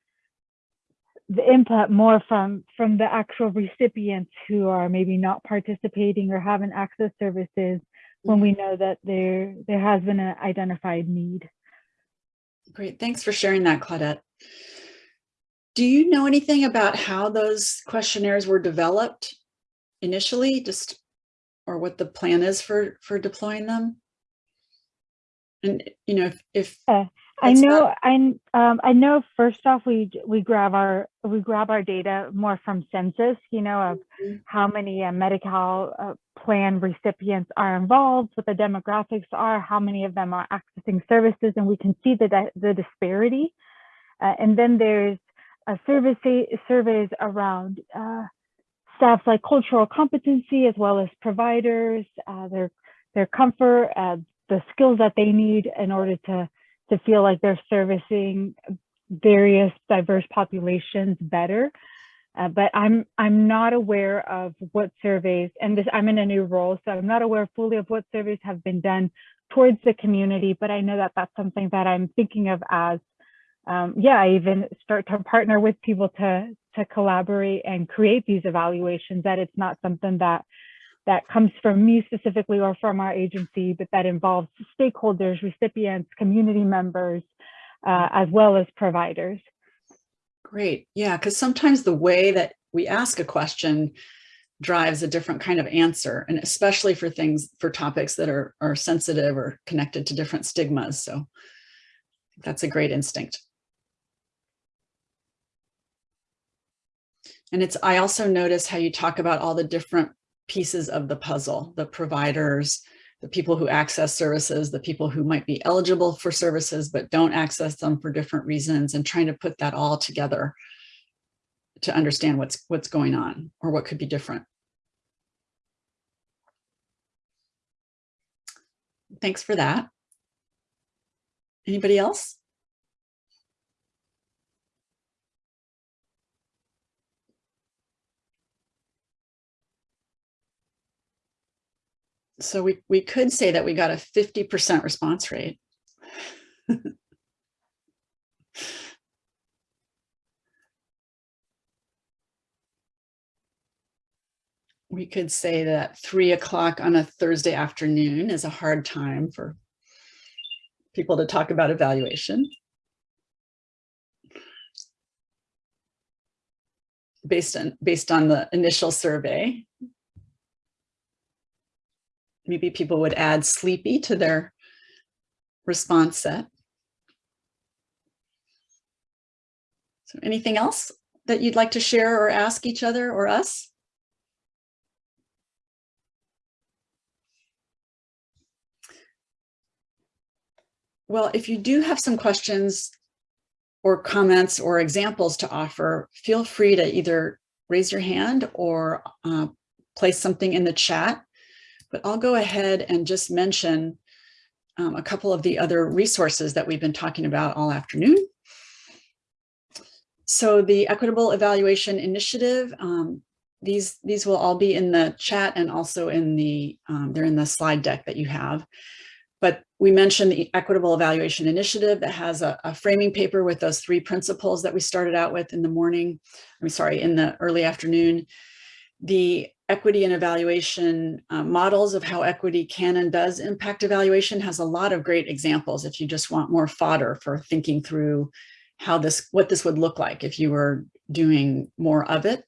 the input more from from the actual recipients who are maybe not participating or haven't access services when we know that there there has been an identified need. Great, thanks for sharing that, Claudette. Do you know anything about how those questionnaires were developed initially, just or what the plan is for for deploying them? And you know, if, if Uh, I know I um I know first off we we grab our we grab our data more from census, you know, of Mhm. how many uh, Medi-Cal uh, plan recipients are involved, what the demographics are, how many of them are accessing services, and we can see the the disparity. Uh, and then there's a service surveys around uh, staff's like cultural competency as well as providers, uh, their their comfort, uh, the skills that they need in order to to feel like they're servicing various diverse populations better. Uh, but I'm I'm not aware of what surveys, and this I'm in a new role, so I'm not aware fully of what surveys have been done towards the community. But I know that that's something that I'm thinking of as, um, yeah, I even start to partner with people to to collaborate and create these evaluations. That it's not something that that comes from me specifically or from our agency, but that involves stakeholders, recipients, community members, uh, as well as providers. Great. Yeah, because sometimes the way that we ask a question drives a different kind of answer, and especially for things, for topics that are, are sensitive or connected to different stigmas. So that's a great instinct. And it's, I also notice how you talk about all the different pieces of the puzzle, the providers, the people who access services, the people who might be eligible for services but don't access them for different reasons and trying to put that all together to understand what's what's going on or what could be different. Thanks for that. Anybody else? So we, we could say that we got a 50% response rate. [laughs] we could say that three o'clock on a Thursday afternoon is a hard time for people to talk about evaluation. Based on, based on the initial survey, maybe people would add sleepy to their response set. So anything else that you'd like to share or ask each other or us? Well, if you do have some questions or comments or examples to offer, feel free to either raise your hand or uh, place something in the chat. But I'll go ahead and just mention um, a couple of the other resources that we've been talking about all afternoon. So the Equitable Evaluation Initiative, um, these, these will all be in the chat and also in the, um, they're in the slide deck that you have. But we mentioned the Equitable Evaluation Initiative that has a, a, framing paper with those three principles that we started out with in the morning, I'm sorry, in the early afternoon. The equity and evaluation uh, models of how equity can and does impact evaluation has a lot of great examples if you just want more fodder for thinking through how this, what this would look like if you were doing more of it.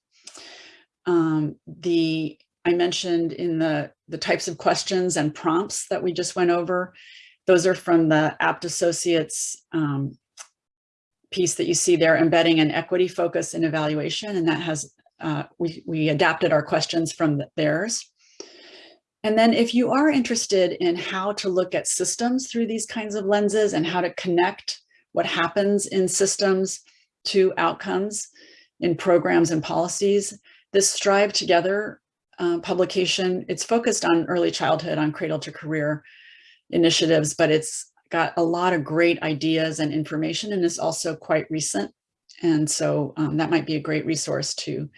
Um, the I mentioned in the, the types of questions and prompts that we just went over. Those are from the Abt Associates um, piece that you see there, embedding an equity focus in evaluation. And that has, uh, we, we adapted our questions from theirs. And then if you are interested in how to look at systems through these kinds of lenses and how to connect what happens in systems to outcomes in programs and policies, this Strive Together uh, publication. It's focused on early childhood, on cradle to career initiatives, but it's got a lot of great ideas and information and is also quite recent. And so um, that might be a great resource to,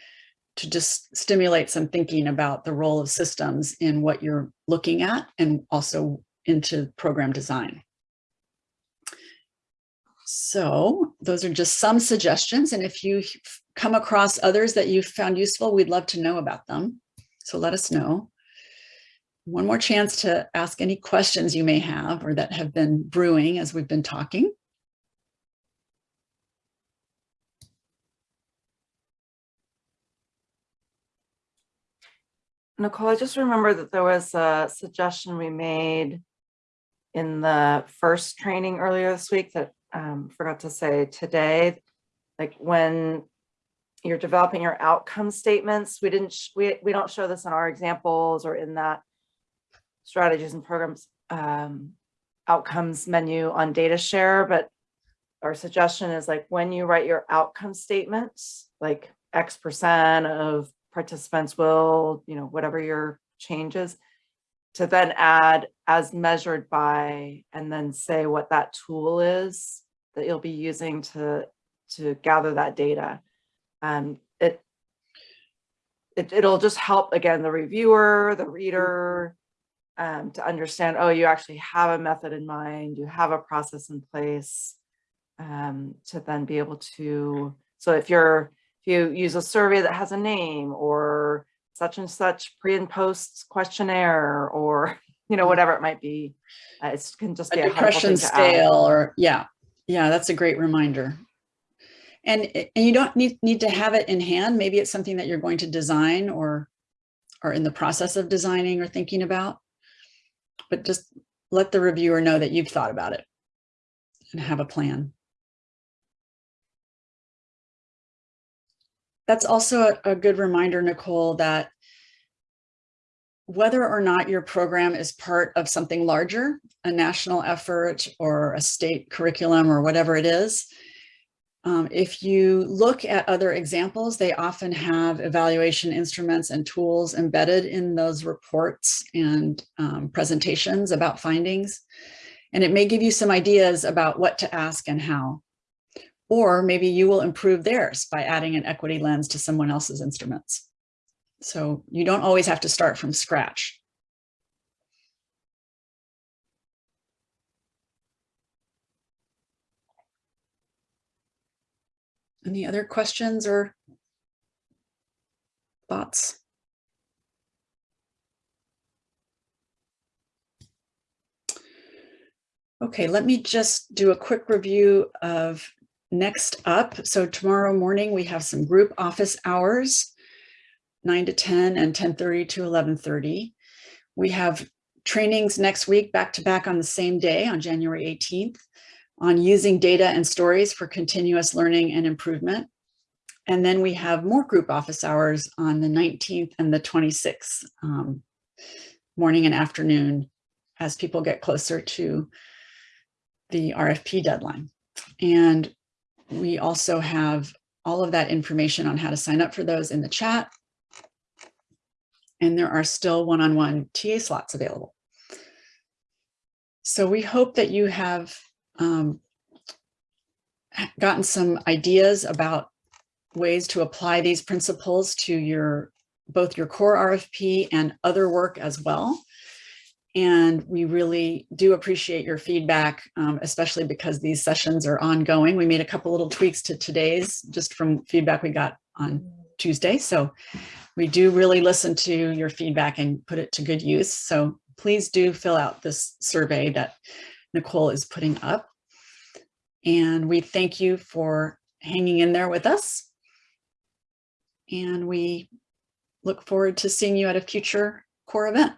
to just stimulate some thinking about the role of systems in what you're looking at and also into program design. So those are just some suggestions. And if you come across others that you found useful, we'd love to know about them. So let us know. One more chance to ask any questions you may have or that have been brewing as we've been talking. Nicole, I just remember that there was a suggestion we made in the first training earlier this week that um, forgot to say today, like when you're developing your outcome statements. We didn't, we, we don't show this in our examples or in that strategies and programs um, outcomes menu on DataShare, but our suggestion is like when you write your outcome statements, like X percent of participants will, you know, whatever your changes, to then add as measured by, and then say what that tool is that you'll be using to, to gather that data. Um, it it, it'll just help, again, the reviewer, the reader, um, to understand, oh, you actually have a method in mind, you have a process in place, um, to then be able to, so if you're, if you use a survey that has a name or such and such pre and post questionnaire, or, [laughs] you know, whatever it might be, uh, it can just A be a depression add. scale or, yeah, yeah, that's a great reminder. And, and you don't need, need to have it in hand. Maybe it's something that you're going to design or, are in the process of designing or thinking about. But just let the reviewer know that you've thought about it and have a plan. That's also a, a good reminder, Nicole, that whether or not your program is part of something larger, a national effort or a state curriculum or whatever it is, um, if you look at other examples, they often have evaluation instruments and tools embedded in those reports and um, presentations about findings. And it may give you some ideas about what to ask and how. Or maybe you will improve theirs by adding an equity lens to someone else's instruments. So you don't always have to start from scratch. Any other questions or thoughts? Okay, let me just do a quick review of next up. So tomorrow morning, we have some group office hours, 9 to 10 and 10.30 to 11.30. We have trainings next week, back to back on the same day on January 18th on using data and stories for continuous learning and improvement. And then we have more group office hours on the 19th and the 26th, um, morning and afternoon, as people get closer to the RFP deadline. And we also have all of that information on how to sign up for those in the chat. And there are still one-on-one TA slots available. So we hope that you have um, gotten some ideas about ways to apply these principles to your both your core RFP and other work as well. And we really do appreciate your feedback, um, especially because these sessions are ongoing. We made a couple little tweaks to today's just from feedback we got on Tuesday. So we do really listen to your feedback and put it to good use. So please do fill out this survey that Nicole is putting up. And we thank you for hanging in there with us. And we look forward to seeing you at a future core event.